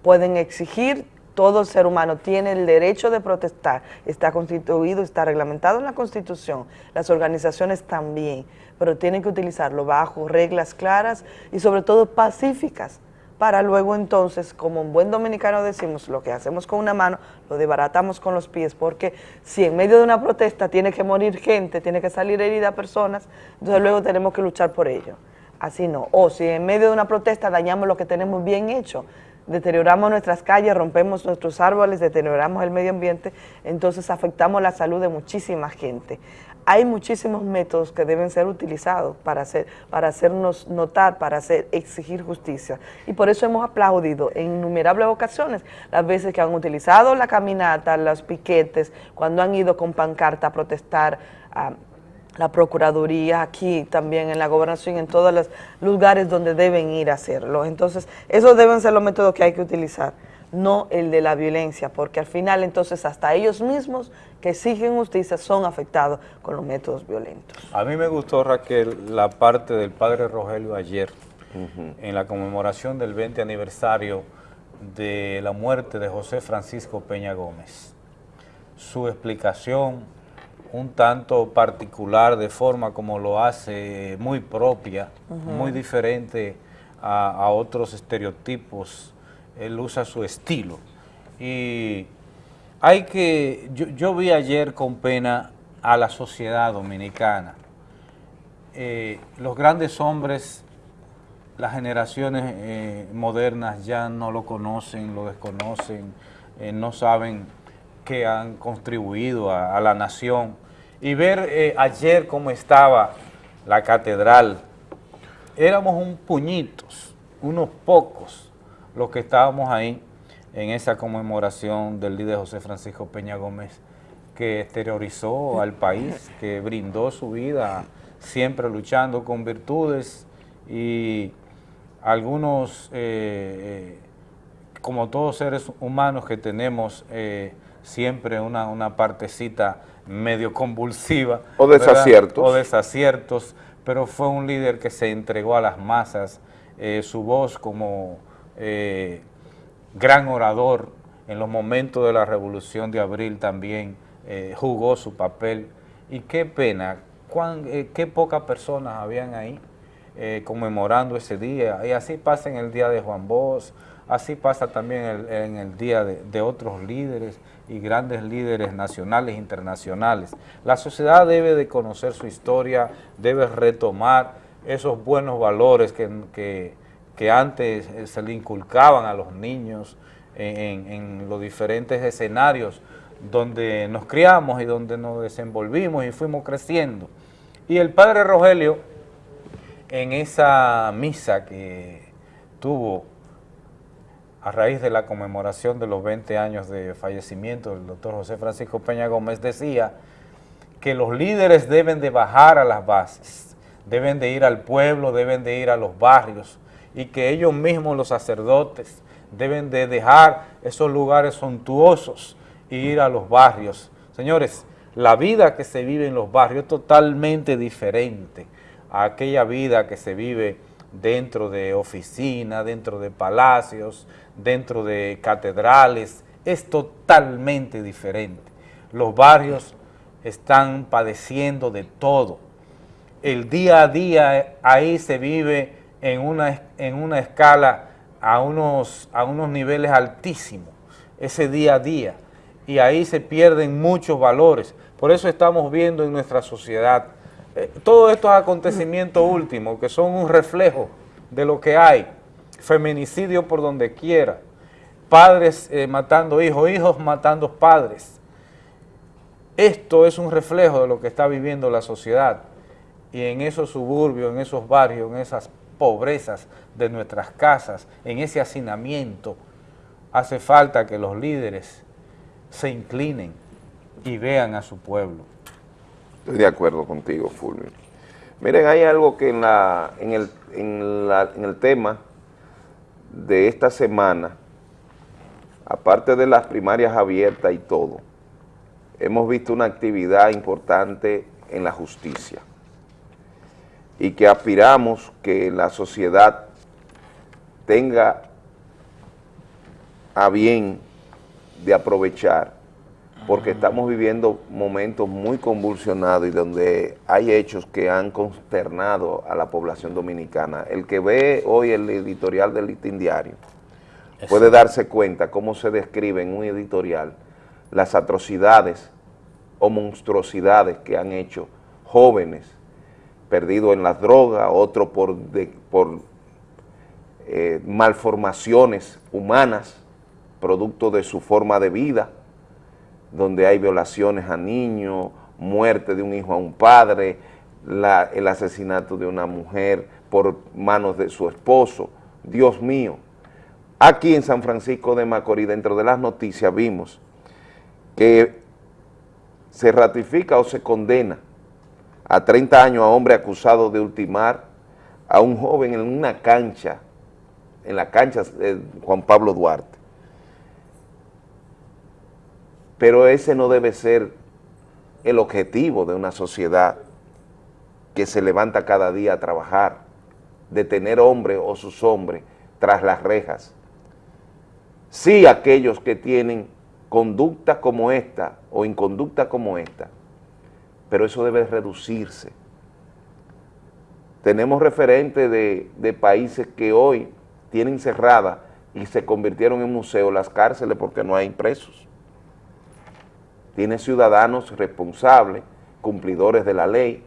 Pueden exigir todo ser humano tiene el derecho de protestar, está constituido, está reglamentado en la Constitución, las organizaciones también, pero tienen que utilizarlo bajo reglas claras y sobre todo pacíficas, para luego entonces, como un buen dominicano decimos, lo que hacemos con una mano, lo desbaratamos con los pies, porque si en medio de una protesta tiene que morir gente, tiene que salir herida personas, entonces luego tenemos que luchar por ello. Así no. O si en medio de una protesta dañamos lo que tenemos bien hecho, deterioramos nuestras calles, rompemos nuestros árboles, deterioramos el medio ambiente, entonces afectamos la salud de muchísima gente. Hay muchísimos métodos que deben ser utilizados para, hacer, para hacernos notar, para hacer, exigir justicia. Y por eso hemos aplaudido en innumerables ocasiones las veces que han utilizado la caminata, los piquetes, cuando han ido con pancarta a protestar a la Procuraduría, aquí también en la Gobernación, en todos los lugares donde deben ir a hacerlo. Entonces, esos deben ser los métodos que hay que utilizar, no el de la violencia, porque al final entonces hasta ellos mismos que exigen justicia son afectados con los métodos violentos. A mí me gustó, Raquel, la parte del padre Rogelio ayer, en la conmemoración del 20 aniversario de la muerte de José Francisco Peña Gómez. Su explicación, un tanto particular, de forma como lo hace muy propia, muy diferente a, a otros estereotipos. Él usa su estilo. Y hay que, yo, yo vi ayer con pena a la sociedad dominicana. Eh, los grandes hombres, las generaciones eh, modernas ya no lo conocen, lo desconocen, eh, no saben que han contribuido a, a la nación. Y ver ayer cómo estaba la catedral, éramos un puñitos, unos pocos, los que estábamos ahí en esa conmemoración del líder José Francisco Peña Gómez, que exteriorizó al país, que brindó su vida siempre luchando con virtudes y algunos, eh, eh, como todos seres humanos que tenemos eh, siempre una, una partecita medio convulsiva. O ¿verdad? desaciertos. O desaciertos, pero fue un líder que se entregó a las masas, eh, su voz como eh, gran orador en los momentos de la Revolución de Abril también eh, jugó su papel. Y qué pena, eh, qué pocas personas habían ahí conmemorando ese día. Y así pasa en el día de Juan Bosch, así pasa también en el día de, otros líderes y grandes líderes nacionales e internacionales. La sociedad debe de conocer su historia, debe retomar esos buenos valores que- que antes eh, se le inculcaban a los niños en, los diferentes escenarios donde nos criamos y donde nos desenvolvimos y fuimos creciendo. Y el padre Rogelio, en esa misa que tuvo a raíz de la conmemoración de los 20 años de fallecimiento del doctor José Francisco Peña Gómez, decía que los líderes deben de bajar a las bases, deben de ir al pueblo, deben de ir a los barrios y que ellos mismos, los sacerdotes, deben de dejar esos lugares suntuosos e ir a los barrios. Señores, la vida que se vive en los barrios es totalmente diferente a aquella vida que se vive dentro de oficinas, dentro de palacios, dentro de catedrales, es totalmente diferente. Los barrios están padeciendo de todo. El día a día ahí se vive en una, en una escala a unos, a unos niveles altísimos, ese día a día, y ahí se pierden muchos valores. Por eso estamos viendo en nuestra sociedad eh, todos estos acontecimientos últimos que son un reflejo de lo que hay, feminicidio por donde quiera, padres eh, matando hijos, hijos matando padres. Esto es un reflejo de lo que está viviendo la sociedad y en esos suburbios, en esos barrios, en esas pobrezas de nuestras casas, en ese hacinamiento, hace falta que los líderes se inclinen y vean a su pueblo. Estoy de acuerdo contigo, Fulvio. Miren, hay algo que en, la, en, el, en, el tema de esta semana, aparte de las primarias abiertas y todo, hemos visto una actividad importante en la justicia y que aspiramos que la sociedad tenga a bien de aprovechar porque estamos viviendo momentos muy convulsionados y donde hay hechos que han consternado a la población dominicana. El que ve hoy el editorial del Listín Diario puede darse cuenta cómo se describe en un editorial las atrocidades o monstruosidades que han hecho jóvenes perdidos en las drogas, otros por, eh, malformaciones humanas, producto de su forma de vida, donde hay violaciones a niños, muerte de un hijo a un padre, el asesinato de una mujer por manos de su esposo. Dios mío. Aquí en San Francisco de Macorís, dentro de las noticias, vimos que se ratifica o se condena a 30 años a hombre acusado de ultimar a un joven en una cancha, en la cancha de Juan Pablo Duarte. Pero ese no debe ser el objetivo de una sociedad que se levanta cada día a trabajar, de tener hombres o sus hombres tras las rejas. Sí aquellos que tienen conducta como esta o inconducta como esta, pero eso debe reducirse. Tenemos referentes de, de países que hoy tienen cerradas y se convirtieron en museos las cárceles porque no hay presos. Tiene ciudadanos responsables, cumplidores de la ley,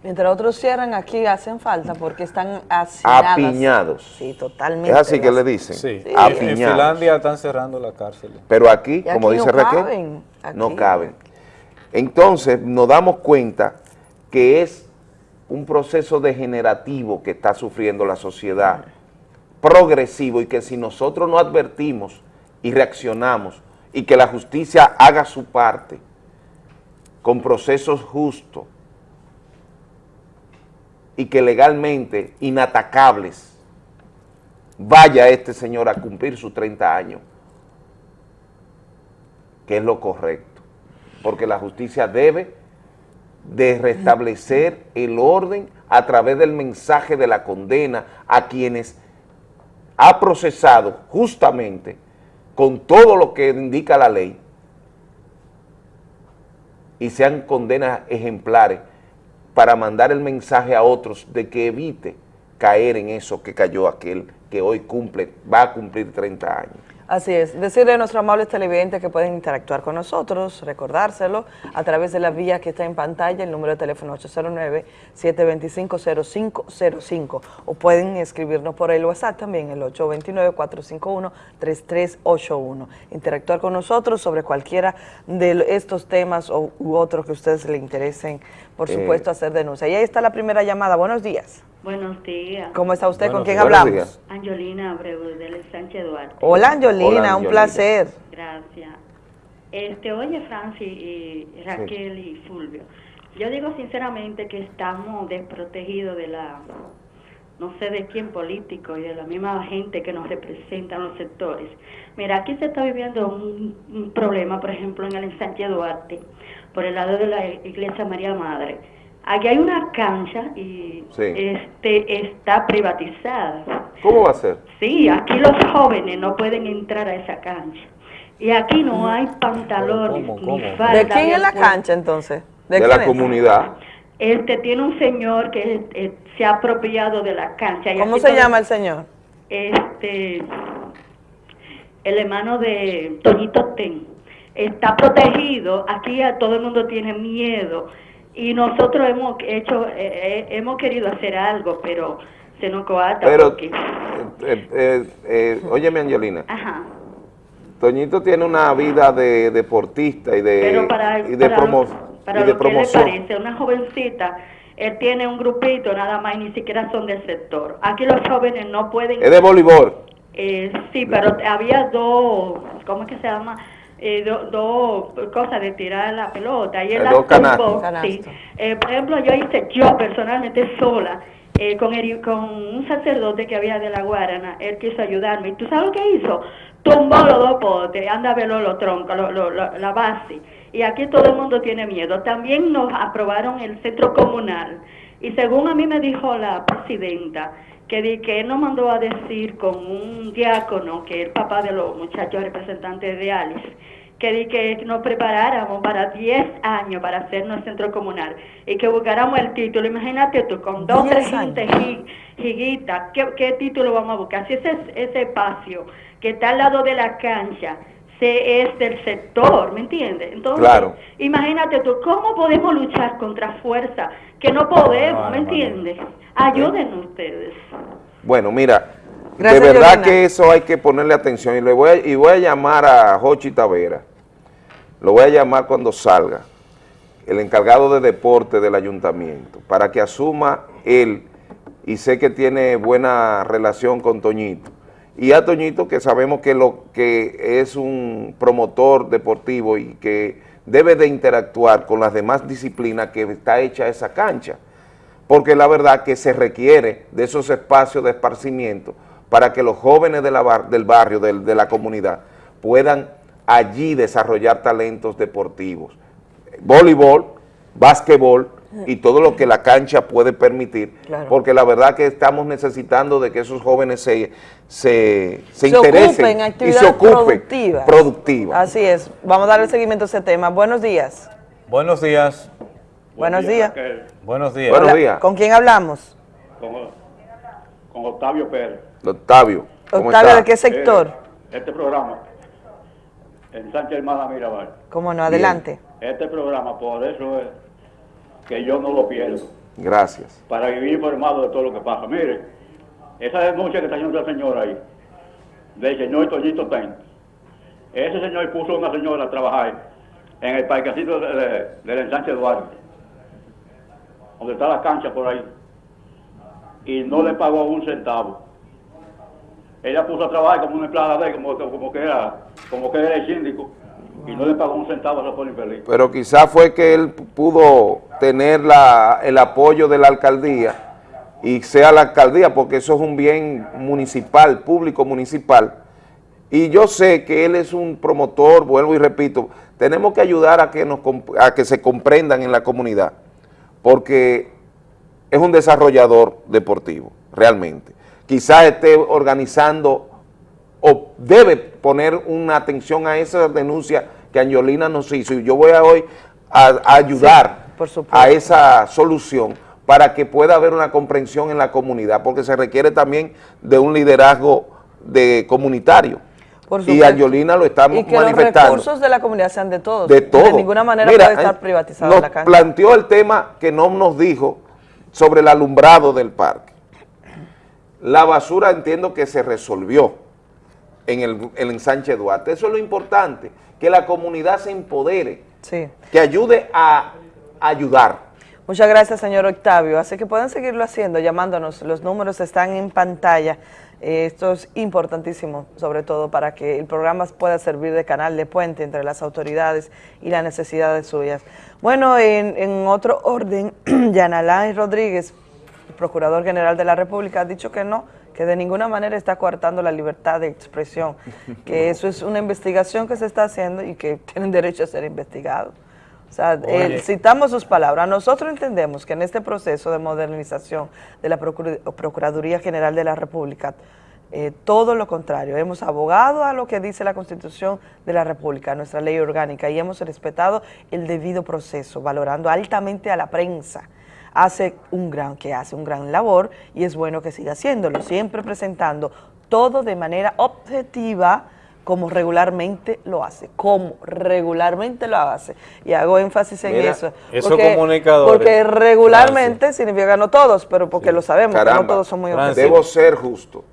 Mientras otros cierran, aquí hacen falta porque están hacinadas. apiñados. Sí, totalmente. Es así que le dicen, Sí. En apiñados. Finlandia están cerrando la cárcel. Pero aquí, como dice no Raquel, caben, no aquí. caben. Entonces nos damos cuenta que es un proceso degenerativo que está sufriendo la sociedad, progresivo, y que si nosotros no advertimos y reaccionamos, y que la justicia haga su parte, con procesos justos, y que legalmente inatacables, vaya este señor a cumplir sus 30 años, que es lo correcto, porque la justicia debe de restablecer el orden a través del mensaje de la condena a quienes ha procesado justamente con todo lo que indica la ley y sean condenas ejemplares para mandar el mensaje a otros de que evite caer en eso que cayó aquel que hoy cumple, va a cumplir 30 años. Así es, decirle a nuestros amables televidentes que pueden interactuar con nosotros, recordárselo a través de la vía que está en pantalla, el número de teléfono 809-725-0505 o pueden escribirnos por el WhatsApp también, el 829-451-3381. Interactuar con nosotros sobre cualquiera de estos temas o, u otros que a ustedes les interesen, por Eh. supuesto, hacer denuncia. Y ahí está la primera llamada, buenos días. Buenos días. ¿Cómo está usted? ¿Con Buenos quién hablamos? días. Angelina Abreu, del Sánchez Duarte. Hola Angelina, Hola, un Angelina. placer. Gracias. Este, oye, Francis y Raquel y Fulvio, yo digo sinceramente que estamos desprotegidos de la, no sé de quién político y de la misma gente que nos representa en los sectores. Mira, aquí se está viviendo un, un problema, por ejemplo, en el ensanche Duarte, por el lado de la iglesia María Madre. Aquí hay una cancha y Sí. este está privatizada. ¿Cómo va a ser? Sí, aquí los jóvenes no pueden entrar a esa cancha. Y aquí no hay pantalones ni falda. ¿De quién es la cancha entonces? De, la es? comunidad. Este tiene un señor que eh, se ha apropiado de la cancha. y ¿Cómo se todo- llama el señor? Este, el hermano de Toñito Ten. Está protegido, aquí a todo el mundo tiene miedo. Y nosotros hemos hecho, eh, eh, hemos querido hacer algo, pero se nos coarta. Pero, porque- eh, eh, eh, óyeme Angelina, Ajá. Toñito tiene una vida de deportista y de, Pero para, y de, para, promo- para y de lo que le parece, una jovencita, él tiene un grupito nada más y ni siquiera son del sector. Aquí los jóvenes no pueden... Es de voleibol. Eh, sí, pero había dos, ¿cómo es que se llama? Eh, do- dos cosas de tirar la pelota. Y él la dos sí. Eh, por ejemplo, yo hice, yo personalmente sola, eh, con, el- con un sacerdote que había de la Guarana, él quiso ayudarme. ¿Y tú sabes lo que hizo? Tumbó los dos potes, anda a verlo los troncos, lo- lo- lo- la base. Y aquí todo el mundo tiene miedo. También nos aprobaron el centro comunal. Y según a mí me dijo la presidenta, que, di, que él nos mandó a decir con un diácono, que es el papá de los muchachos representantes de Alice, que di que nos preparáramos para 10 años para hacernos centro comunal y que buscáramos el título. Imagínate tú, con dos, 10 tres gente jiguita, ¿qué, ¿qué título vamos a buscar? Si ese, ese espacio que está al lado de la cancha se es del sector, ¿me entiendes? Entonces, Claro. imagínate tú, ¿cómo podemos luchar contra fuerza que no podemos, No, ¿me entiendes? Ayuden ustedes. Bueno, mira, Gracias, de verdad Yolanda. que eso hay que ponerle atención y le voy a, y voy a llamar a Jochi Tavera, lo voy a llamar cuando salga, el encargado de deporte del ayuntamiento, para que asuma él, y sé que tiene buena relación con Toñito, y a Toñito que sabemos que, lo, que es un promotor deportivo y que debe de interactuar con las demás disciplinas que está hecha esa cancha porque la verdad que se requiere de esos espacios de esparcimiento para que los jóvenes de bar- del barrio, del- de la comunidad, puedan allí desarrollar talentos deportivos. Voleibol, básquetbol y todo lo que la cancha puede permitir, Claro. porque la verdad que estamos necesitando de que esos jóvenes se, se, se Se interesen ocupen y se ocupen productivas. productivas. Así es. Vamos a darle seguimiento a ese tema. Buenos días. Buenos días. Buenos días. Buenos días. Buenos Hola, días. ¿Con quién hablamos? con, con Octavio Pérez. Octavio, ¿cómo Octavio, está? ¿de qué sector? Eh, este programa, en Sánchez Hermana Mirabal. ¿Cómo no? Adelante. Este programa, por eso es que yo no lo pierdo, Gracias. para vivir informado de todo lo que pasa. Mire, esa denuncia que está haciendo esa señora ahí, del señor Toñito Ten, ese señor puso a una señora a trabajar en el parquecito de- de- del ensanche Duarte, donde está la cancha por ahí, y no le pagó un centavo. Ella puso a trabajar como una empleada de él, como, como que era, como que era el síndico, y no le pagó un centavo a esa pobre infeliz. pero quizás fue que él pudo tener la- el apoyo de la alcaldía y sea la alcaldía, porque eso es un bien municipal, público municipal, y yo sé que él es un promotor, vuelvo y repito, tenemos que ayudar a que, nos, a que se comprendan en la comunidad, porque es un desarrollador deportivo, realmente. Quizás esté organizando o debe poner una atención a esa denuncia que Angelina nos hizo y yo voy a hoy a, a ayudar a esa solución para que pueda haber una comprensión en la comunidad, porque se requiere también de un liderazgo de comunitario. Por y. Angelina lo está Y que los manifestando. recursos de la comunidad sean de todos. De todo. De ninguna manera Mira, puede estar eh, privatizada nos la cancha. planteó el tema que no nos dijo sobre el alumbrado del parque. La basura entiendo que se resolvió en el, el ensanche Duarte. Eso es lo importante, que la comunidad se empodere, Sí. que ayude a ayudar. Muchas gracias, señor Octavio. Así que pueden seguirlo haciendo, llamándonos. Los números están en pantalla. Eh, esto es importantísimo, sobre todo para que el programa pueda servir de canal de puente entre las autoridades y las necesidades suyas. Bueno, en, en otro orden, [CLEARS THROAT] Yanalán Rodríguez, el Procurador General de la República, ha dicho que no, que de ninguna manera está coartando la libertad de expresión, que [LAUGHS] eso es una investigación que se está haciendo y que tienen derecho a ser investigados. O sea, eh, citamos sus palabras. Nosotros entendemos que en este proceso de modernización de la Procur- Procuraduría General de la República, eh, todo lo contrario, hemos abogado a lo que dice la Constitución de la República, nuestra ley orgánica, y hemos respetado el debido proceso, valorando altamente a la prensa. Hace un gran, que hace un gran labor y es bueno que siga haciéndolo, siempre presentando todo de manera objetiva, como regularmente lo hace, como regularmente lo hace. Y hago énfasis en Mira, eso. esos porque- comunicadores, Porque regularmente significa no todos, pero porque lo sabemos, que no todos son muy debo objetivos. ser justo.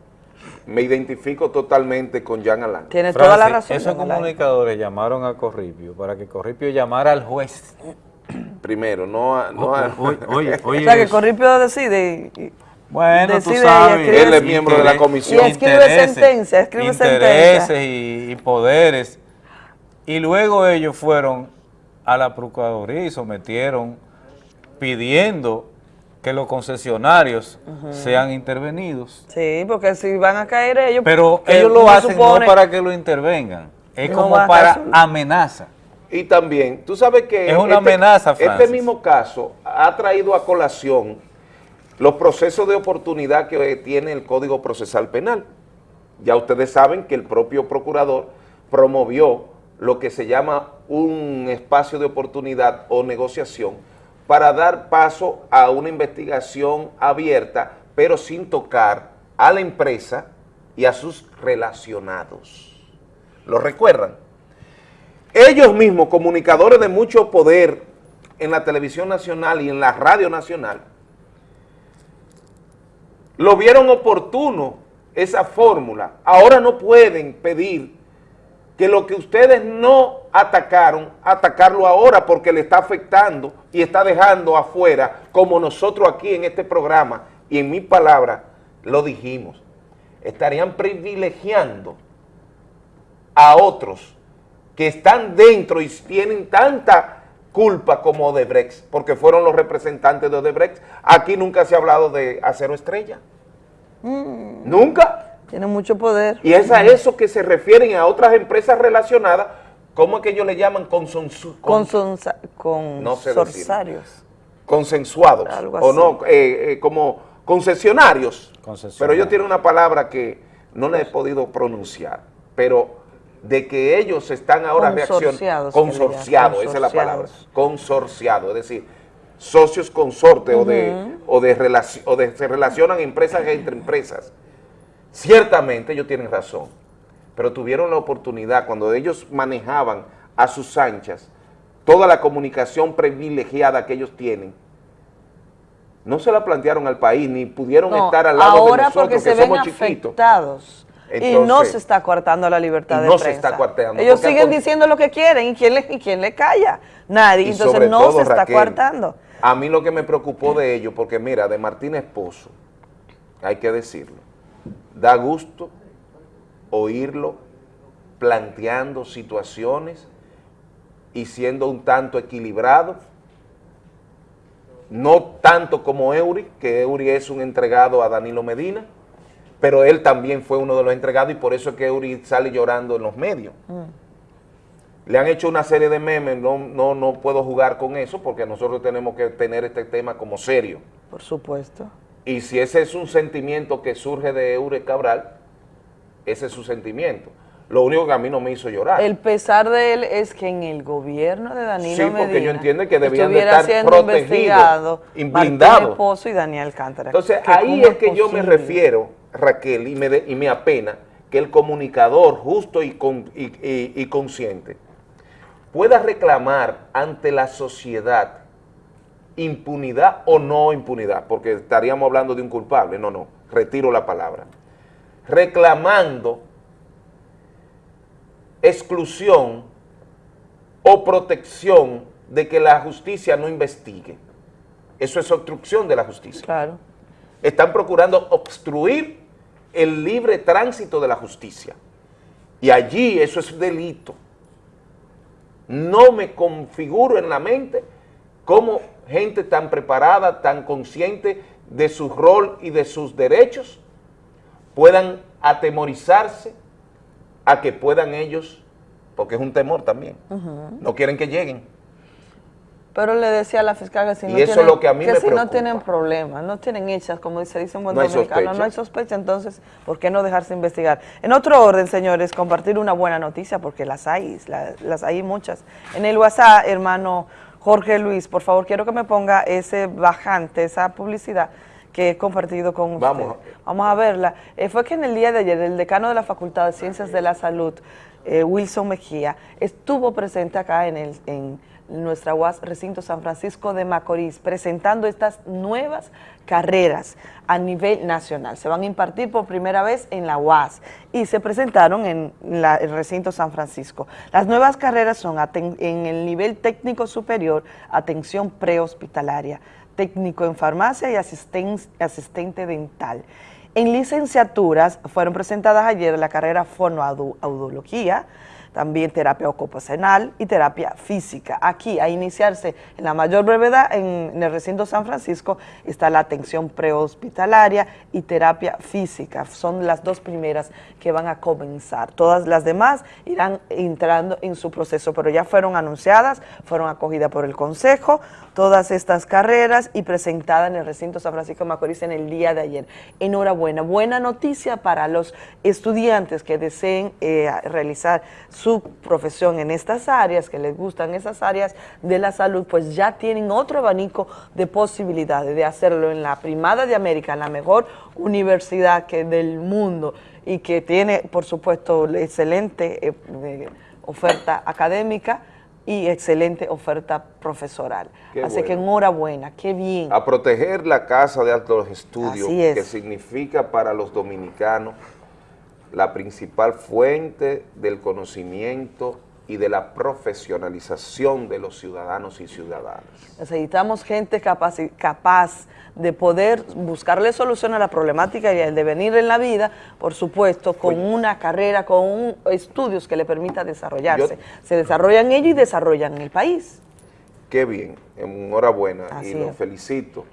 Me identifico totalmente con Jan Alain. Tienes toda la razón. Esos comunicadores llamaron a Corripio para que Corripio llamara al juez. Primero, no a... No a- [LAUGHS] Oye, oye, O sea, que Corripio decide y- Bueno, tú decide y sabes. escribe- Él es miembro de la comisión. Y escribe sentencia, escribe intereses sentencia. y, y poderes. Y luego ellos fueron a la Procuraduría y sometieron pidiendo que los concesionarios Ujú. sean intervenidos. Sí, porque si van a caer ellos... Pero ellos lo hacen supone- no para que lo intervengan, es No como para amenaza. Y también, tú sabes que... Es una amenaza, Este Francis. mismo caso ha traído a colación los procesos de oportunidad que tiene el Código Procesal Penal. Ya ustedes saben que el propio procurador promovió lo que se llama un espacio de oportunidad o negociación para dar paso a una investigación abierta, pero sin tocar a la empresa y a sus relacionados. ¿Lo recuerdan? Ellos mismos, comunicadores de mucho poder en la televisión nacional y en la radio nacional, lo vieron oportuno esa fórmula. Ahora no pueden pedir que lo que ustedes no atacaron, atacarlo ahora porque le está afectando y está dejando afuera, como nosotros aquí en este programa y en mi palabra lo dijimos, estarían privilegiando a otros que están dentro y tienen tanta culpa como Odebrecht, porque fueron los representantes de Odebrecht. Aquí nunca se ha hablado de acero estrella. Nunca. Tiene mucho poder. Y es a eso que se refieren a otras empresas relacionadas, ¿cómo es que ellos le llaman? Consonsu- con- Consonsa- con No sé decir. sorsarios. consensuados, Algo o así. no, eh, eh, como concesionarios. Concesionarios. Pero ellos tienen una palabra que no la he podido pronunciar, pero de que ellos están ahora reaccionando. Consorciados, que esa es la palabra. consorciados. Consorciado, es decir, socios consorte o de, o de, o de se relacionan empresas entre empresas. Ciertamente ellos tienen razón, pero tuvieron la oportunidad cuando ellos manejaban a sus anchas toda la comunicación privilegiada que ellos tienen, no se la plantearon al país, ni pudieron No, estar al lado de nosotros, porque que se ven somos chiquitos. Y no se está coartando la libertad de no se prensa. está coartando, Ellos siguen diciendo lo que quieren y quién le, y quién le calla. Nadie. Y Entonces no todo, se está Raquel, coartando. A mí lo que me preocupó de ellos, porque mira, de Martín Esposo, hay que decirlo, da gusto oírlo planteando situaciones y siendo un tanto equilibrado, no tanto como Eury, que Eury es un entregado a Danilo Medina, pero él también fue uno de los entregados y por eso es que Eury sale llorando en los medios. Le han hecho una serie de memes, no, no, no puedo jugar con eso porque nosotros tenemos que tener este tema como serio. Por supuesto. Y si ese es un sentimiento que surge de Eure Cabral, ese es su sentimiento. Lo único que a mí no me hizo llorar. El pesar de él es que en el gobierno de Danilo Sí, porque Medina yo entiendo que debían de estar protegidos blindados. Esposo y Daniel. Entonces ahí es que yo me refiero, Raquel, y me, de- y me apena que el comunicador justo y, con- y- y- y consciente pueda reclamar ante la sociedad impunidad o no impunidad, porque estaríamos hablando de un culpable, no, no, retiro la palabra, reclamando exclusión o protección de que la justicia no investigue. Eso es obstrucción de la justicia. Claro. Están procurando obstruir el libre tránsito de la justicia. Y allí eso es delito. No me configuro en la mente cómo gente tan preparada, tan consciente de su rol y de sus derechos, puedan atemorizarse a que puedan ellos, porque es un temor también, no quieren que lleguen. Pero le decía a la fiscal que si no tienen, lo que si no tienen problemas, no tienen hechas, como dice, dice un buen No dominicano, no hay sospecha, entonces, ¿por qué no dejarse investigar? En otro orden, señores, compartir una buena noticia, porque las hay, la- las hay muchas. En el WhatsApp, hermano Jorge Luis, por favor, quiero que me ponga ese bajante, esa publicidad que he compartido con usted. Vamos. Vamos a verla. Eh, fue que en el día de ayer el decano de la Facultad de Ciencias de la Salud, eh, Wilson Mejía, estuvo presente acá en, el, en nuestra UAS Recinto San Francisco de Macorís, presentando estas nuevas carreras a nivel nacional. Se van a impartir por primera vez en la UAS y se presentaron en el Recinto San Francisco. Las nuevas carreras son en el nivel técnico superior, atención prehospitalaria, técnico en farmacia y asisten- asistente dental. En licenciaturas fueron presentadas ayer la carrera fonoaudiología, también terapia ocupacional y terapia física. Aquí, a iniciarse en la mayor brevedad, en, el recinto San Francisco, está la atención prehospitalaria y terapia física. Son las dos primeras que van a comenzar. Todas las demás irán entrando en su proceso, pero ya fueron anunciadas, fueron acogidas por el Consejo, todas estas carreras y presentadas en el recinto San Francisco Macorís en el día de ayer. Enhorabuena, buena noticia para los estudiantes que deseen eh, realizar su profesión en estas áreas, que les gustan esas áreas de la salud, pues ya tienen otro abanico de posibilidades de hacerlo en la primada de América, la mejor universidad que del mundo y que tiene, por supuesto, excelente eh, eh, oferta académica y excelente oferta profesoral. Qué Así que enhorabuena, qué bien. A proteger la Casa de Altos Estudios, es. que significa para los dominicanos la principal fuente del conocimiento y de la profesionalización de los ciudadanos y ciudadanas. Necesitamos gente capaz, capaz de poder buscarle solución a la problemática y al devenir en la vida, por supuesto, con una carrera, con un- estudios que le permita desarrollarse. Se desarrollan ellos y desarrollan el país. Qué bien, enhorabuena Así y los es. felicito.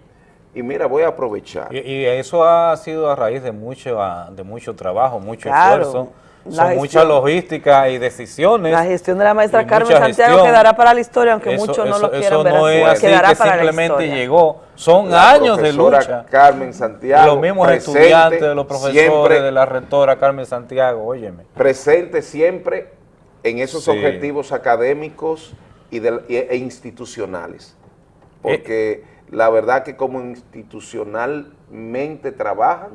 Y mira, voy a aprovechar. Y, y eso ha sido a raíz de mucho, ah, de mucho trabajo, mucho Claro. esfuerzo. La Son mucha logística y decisiones. La gestión de la maestra Carmen Santiago gestión. quedará para la historia, aunque Eso- muchos no eso- lo quieran eso ver no es así quedará que para la simplemente historia. llegó. Son La años de lucha. Carmen Santiago. Los mismos presente estudiantes, de los profesores, siempre- de la rectora Carmen Santiago, óyeme. presente siempre en esos Sí. objetivos académicos y de- y- e institucionales. Eh. Porque la verdad que como institucionalmente trabajan,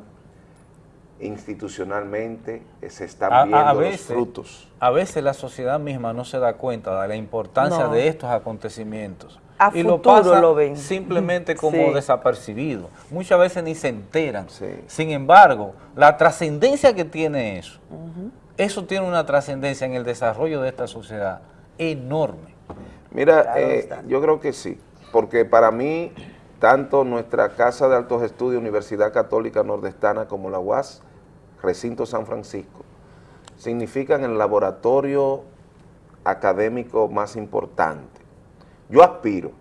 institucionalmente eh, se están A- viendo a los frutos. A veces la sociedad misma no se da cuenta de la importancia No. de estos acontecimientos. A y lo futuro pasa lo ven. simplemente [LAUGHS] como Sí. desapercibido. Muchas veces ni se enteran. Sin embargo, la trascendencia que tiene eso, eso tiene una trascendencia en el desarrollo de esta sociedad enorme. Mira, Claro eh, yo creo que sí, porque para mí, tanto nuestra Casa de Altos Estudios, Universidad Católica Nordestana, como la UAS, Recinto San Francisco, significan el laboratorio académico más importante. Yo aspiro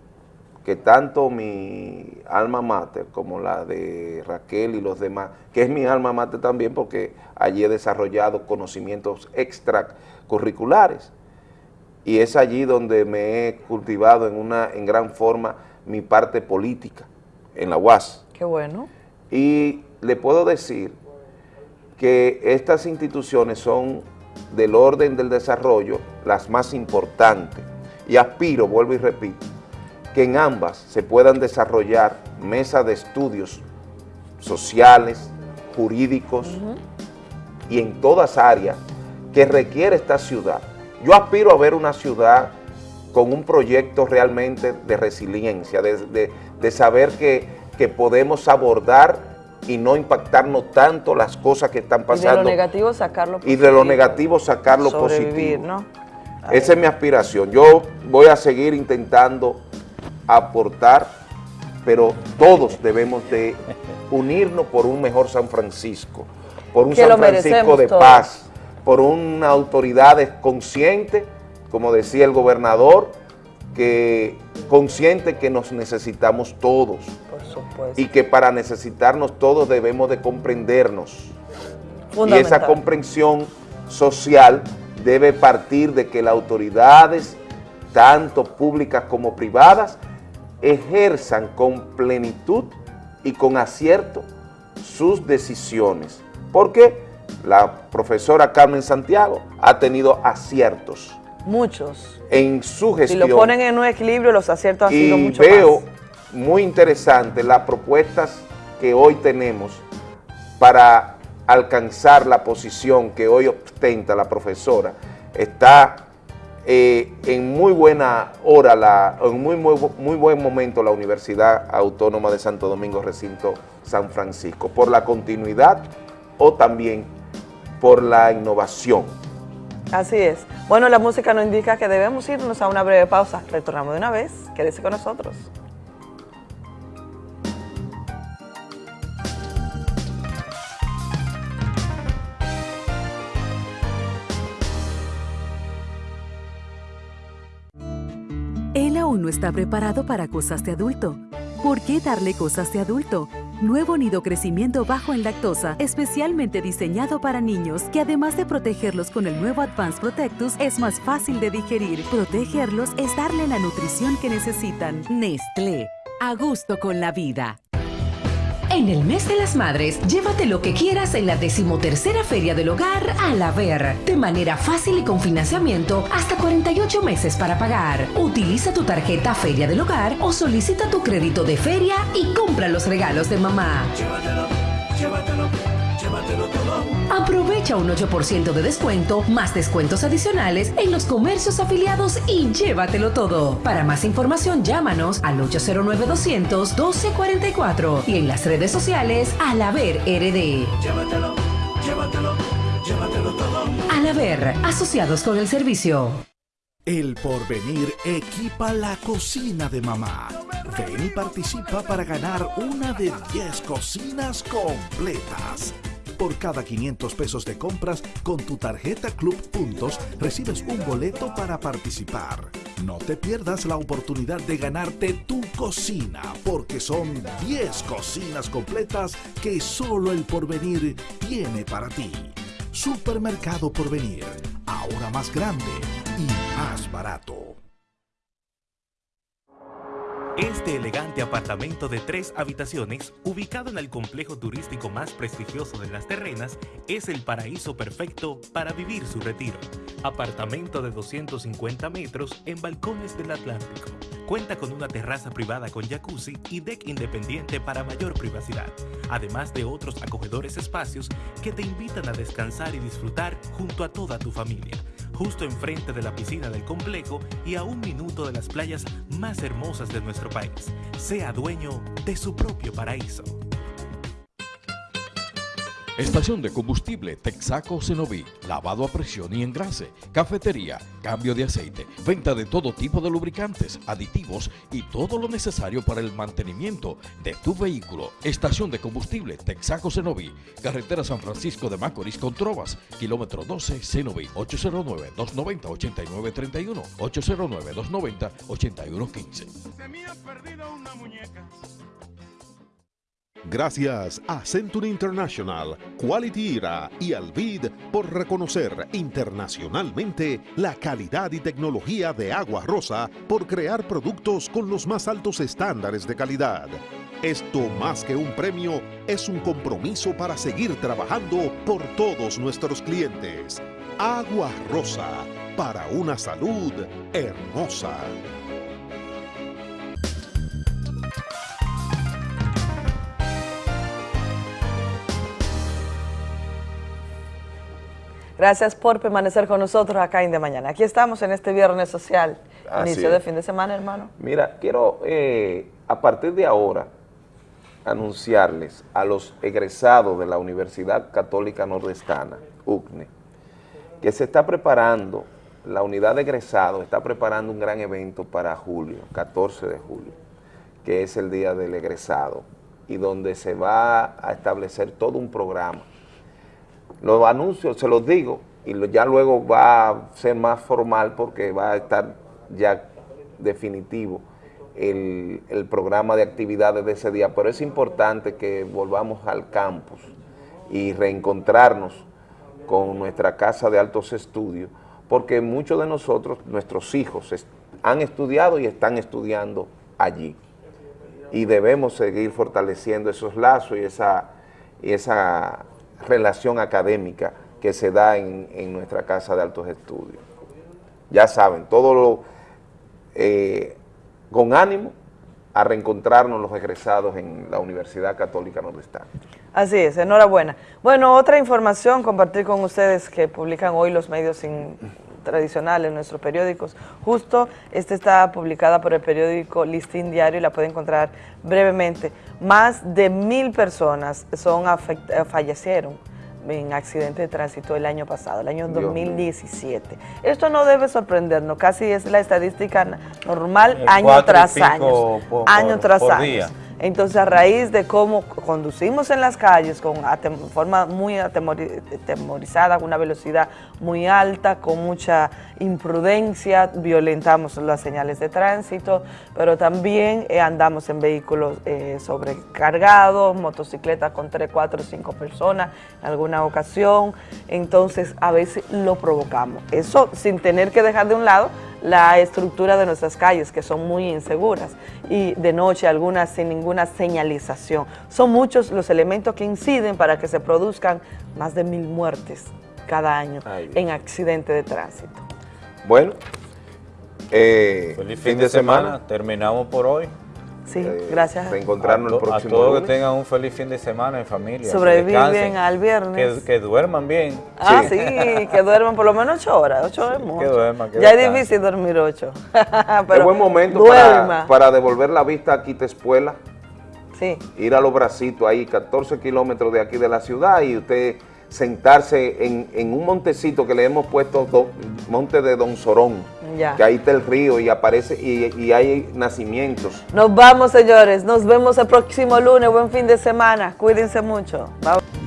que tanto mi alma mater como la de Raquel y los demás, que es mi alma mater también porque allí he desarrollado conocimientos extracurriculares, y es allí donde me he cultivado en una en gran forma mi parte política en la UAS. Qué bueno. Y le puedo decir que estas instituciones son del orden del desarrollo las más importantes y aspiro, vuelvo y repito, que en ambas se puedan desarrollar mesas de estudios sociales, jurídicos y en todas áreas que requiere esta ciudad. Yo aspiro a ver una ciudad con un proyecto realmente de resiliencia, de, de- de saber que, que podemos abordar y no impactarnos tanto las cosas que están Y de lo pasando negativo sacarlo y de lo positivo. negativo sacar lo positivo. ¿no? Esa es mi aspiración. Yo voy a seguir intentando aportar, pero todos debemos de unirnos por un mejor San Francisco, por un Que San Francisco de todos. paz, por una autoridad consciente, como decía el gobernador, que consciente que nos necesitamos todos supuesto. y que para necesitarnos todos debemos de comprendernos. Y esa comprensión social debe partir de que las autoridades, tanto públicas como privadas, ejerzan con plenitud y con acierto sus decisiones. Porque la profesora Carmen Santiago ha tenido aciertos Muchos. en su Si gestión lo ponen en un equilibrio, los aciertos han sido mucho veo más. Muy interesante las propuestas que hoy tenemos para alcanzar la posición que hoy ostenta la profesora. Está eh, en muy buena hora, la, en muy, muy, muy buen momento la Universidad Autónoma de Santo Domingo, recinto San Francisco, por la continuidad o también por la innovación. Así es. Bueno, la música nos indica que debemos irnos a una breve pausa. Retornamos de una vez. Quédese con nosotros. Está preparado para cosas de adulto. ¿Por qué darle cosas de adulto? Nuevo nido crecimiento bajo en lactosa, especialmente diseñado para niños, que además de protegerlos con el nuevo Advanced Protectus, es más fácil de digerir. Protegerlos es darle la nutrición que necesitan. Nestlé, a gusto con la vida. En el mes de las madres, llévate lo que quieras en la decimotercera Feria del Hogar a la Ver. De manera fácil y con financiamiento hasta 48 meses para pagar. Utiliza tu tarjeta Feria del Hogar o solicita tu crédito de feria y compra los regalos de mamá. Llévatelo, llévatelo. Aprovecha un 8% de descuento, más descuentos adicionales en los comercios afiliados y llévatelo todo. Para más información, llámanos al 809-200-1244 y en las redes sociales al haber RD. Llévatelo, llévatelo, llévatelo todo. Al haber, asociados con el servicio. El porvenir equipa la cocina de mamá. Ven y participa para ganar una de 10 cocinas completas. Por cada 500 pesos de compras con tu tarjeta Club Puntos recibes un boleto para participar. No te pierdas la oportunidad de ganarte tu cocina porque son 10 cocinas completas que solo el porvenir tiene para ti. Supermercado Porvenir, ahora más grande y más barato. Este elegante apartamento de tres habitaciones, ubicado en el complejo turístico más prestigioso de las terrenas, es el paraíso perfecto para vivir su retiro. Apartamento de 250 metros en balcones del Atlántico. Cuenta con una terraza privada con jacuzzi y deck independiente para mayor privacidad, además de otros acogedores espacios que te invitan a descansar y disfrutar junto a toda tu familia justo enfrente de la piscina del complejo y a un minuto de las playas más hermosas de nuestro país. Sea dueño de su propio paraíso. Estación de combustible Texaco Cenoví, lavado a presión y engrase, cafetería, cambio de aceite, venta de todo tipo de lubricantes, aditivos y todo lo necesario para el mantenimiento de tu vehículo. Estación de combustible Texaco Cenoví, carretera San Francisco de Macorís con Trovas, kilómetro 12 Cenoví, 809-290-8931, 809-290-8115. Gracias a Century International, Quality IRA y Alvid por reconocer internacionalmente la calidad y tecnología de Agua Rosa por crear productos con los más altos estándares de calidad. Esto más que un premio es un compromiso para seguir trabajando por todos nuestros clientes. Agua Rosa, para una salud hermosa. Gracias por permanecer con nosotros acá en De Mañana. Aquí estamos en este viernes social, Así inicio es. de fin de semana, hermano. Mira, quiero eh, a partir de ahora anunciarles a los egresados de la Universidad Católica Nordestana, UCNE, que se está preparando, la unidad de egresados está preparando un gran evento para julio, 14 de julio, que es el día del egresado, y donde se va a establecer todo un programa. Los anuncios, se los digo, y ya luego va a ser más formal porque va a estar ya definitivo el, el programa de actividades de ese día, pero es importante que volvamos al campus y reencontrarnos con nuestra casa de altos estudios, porque muchos de nosotros, nuestros hijos, han estudiado y están estudiando allí. Y debemos seguir fortaleciendo esos lazos y esa, y esa relación académica que se da en, en nuestra casa de altos estudios. Ya saben, todo lo eh, con ánimo a reencontrarnos los egresados en la Universidad Católica Nordestana. Así es, enhorabuena. Bueno, otra información compartir con ustedes que publican hoy los medios in- tradicionales, nuestros periódicos. Justo esta está publicada por el periódico Listín Diario y la puede encontrar brevemente. Más de mil personas son eh, fallecieron en accidente de tránsito el año pasado, el año Dios mío. 2017. Esto no debe sorprendernos, casi es la estadística normal El año tras año, año tras año. Entonces, a raíz de cómo conducimos en las calles con forma muy atemori- atemorizada, con una velocidad muy alta, con mucha imprudencia, violentamos las señales de tránsito, pero también eh, andamos en vehículos eh, sobrecargados, motocicletas con 3, 4, 5 personas en alguna ocasión. Entonces, a veces lo provocamos. Eso sin tener que dejar de un lado la estructura de nuestras calles, que son muy inseguras, y de noche algunas sin ninguna señalización. Son muchos los elementos que inciden para que se produzcan más de mil muertes cada año Ay, en accidente de tránsito. Bueno, eh, Feliz fin de semana. Terminamos por hoy. Sí, eh, gracias. Reencontrarnos a, el to- a próximo todos que tengan un feliz fin de semana en familia. que Sobreviven al viernes. Que, que duerman bien. Ah, sí, que duerman por lo menos ocho horas. Ocho es mucho. duerman, que ya es difícil dormir ocho. [LAUGHS] Es Pero buen momento para, para devolver la vista a Quitespuela. Sí. Ir a los bracitos ahí, 14 kilómetros de aquí de la ciudad y usted sentarse en, en un montecito que le hemos puesto, do- monte de Don Sorón, Ya. que ahí está el río y aparece y, y hay nacimientos. Nos vamos, señores. Nos vemos el próximo lunes. Buen fin de semana. Cuídense mucho. Bye.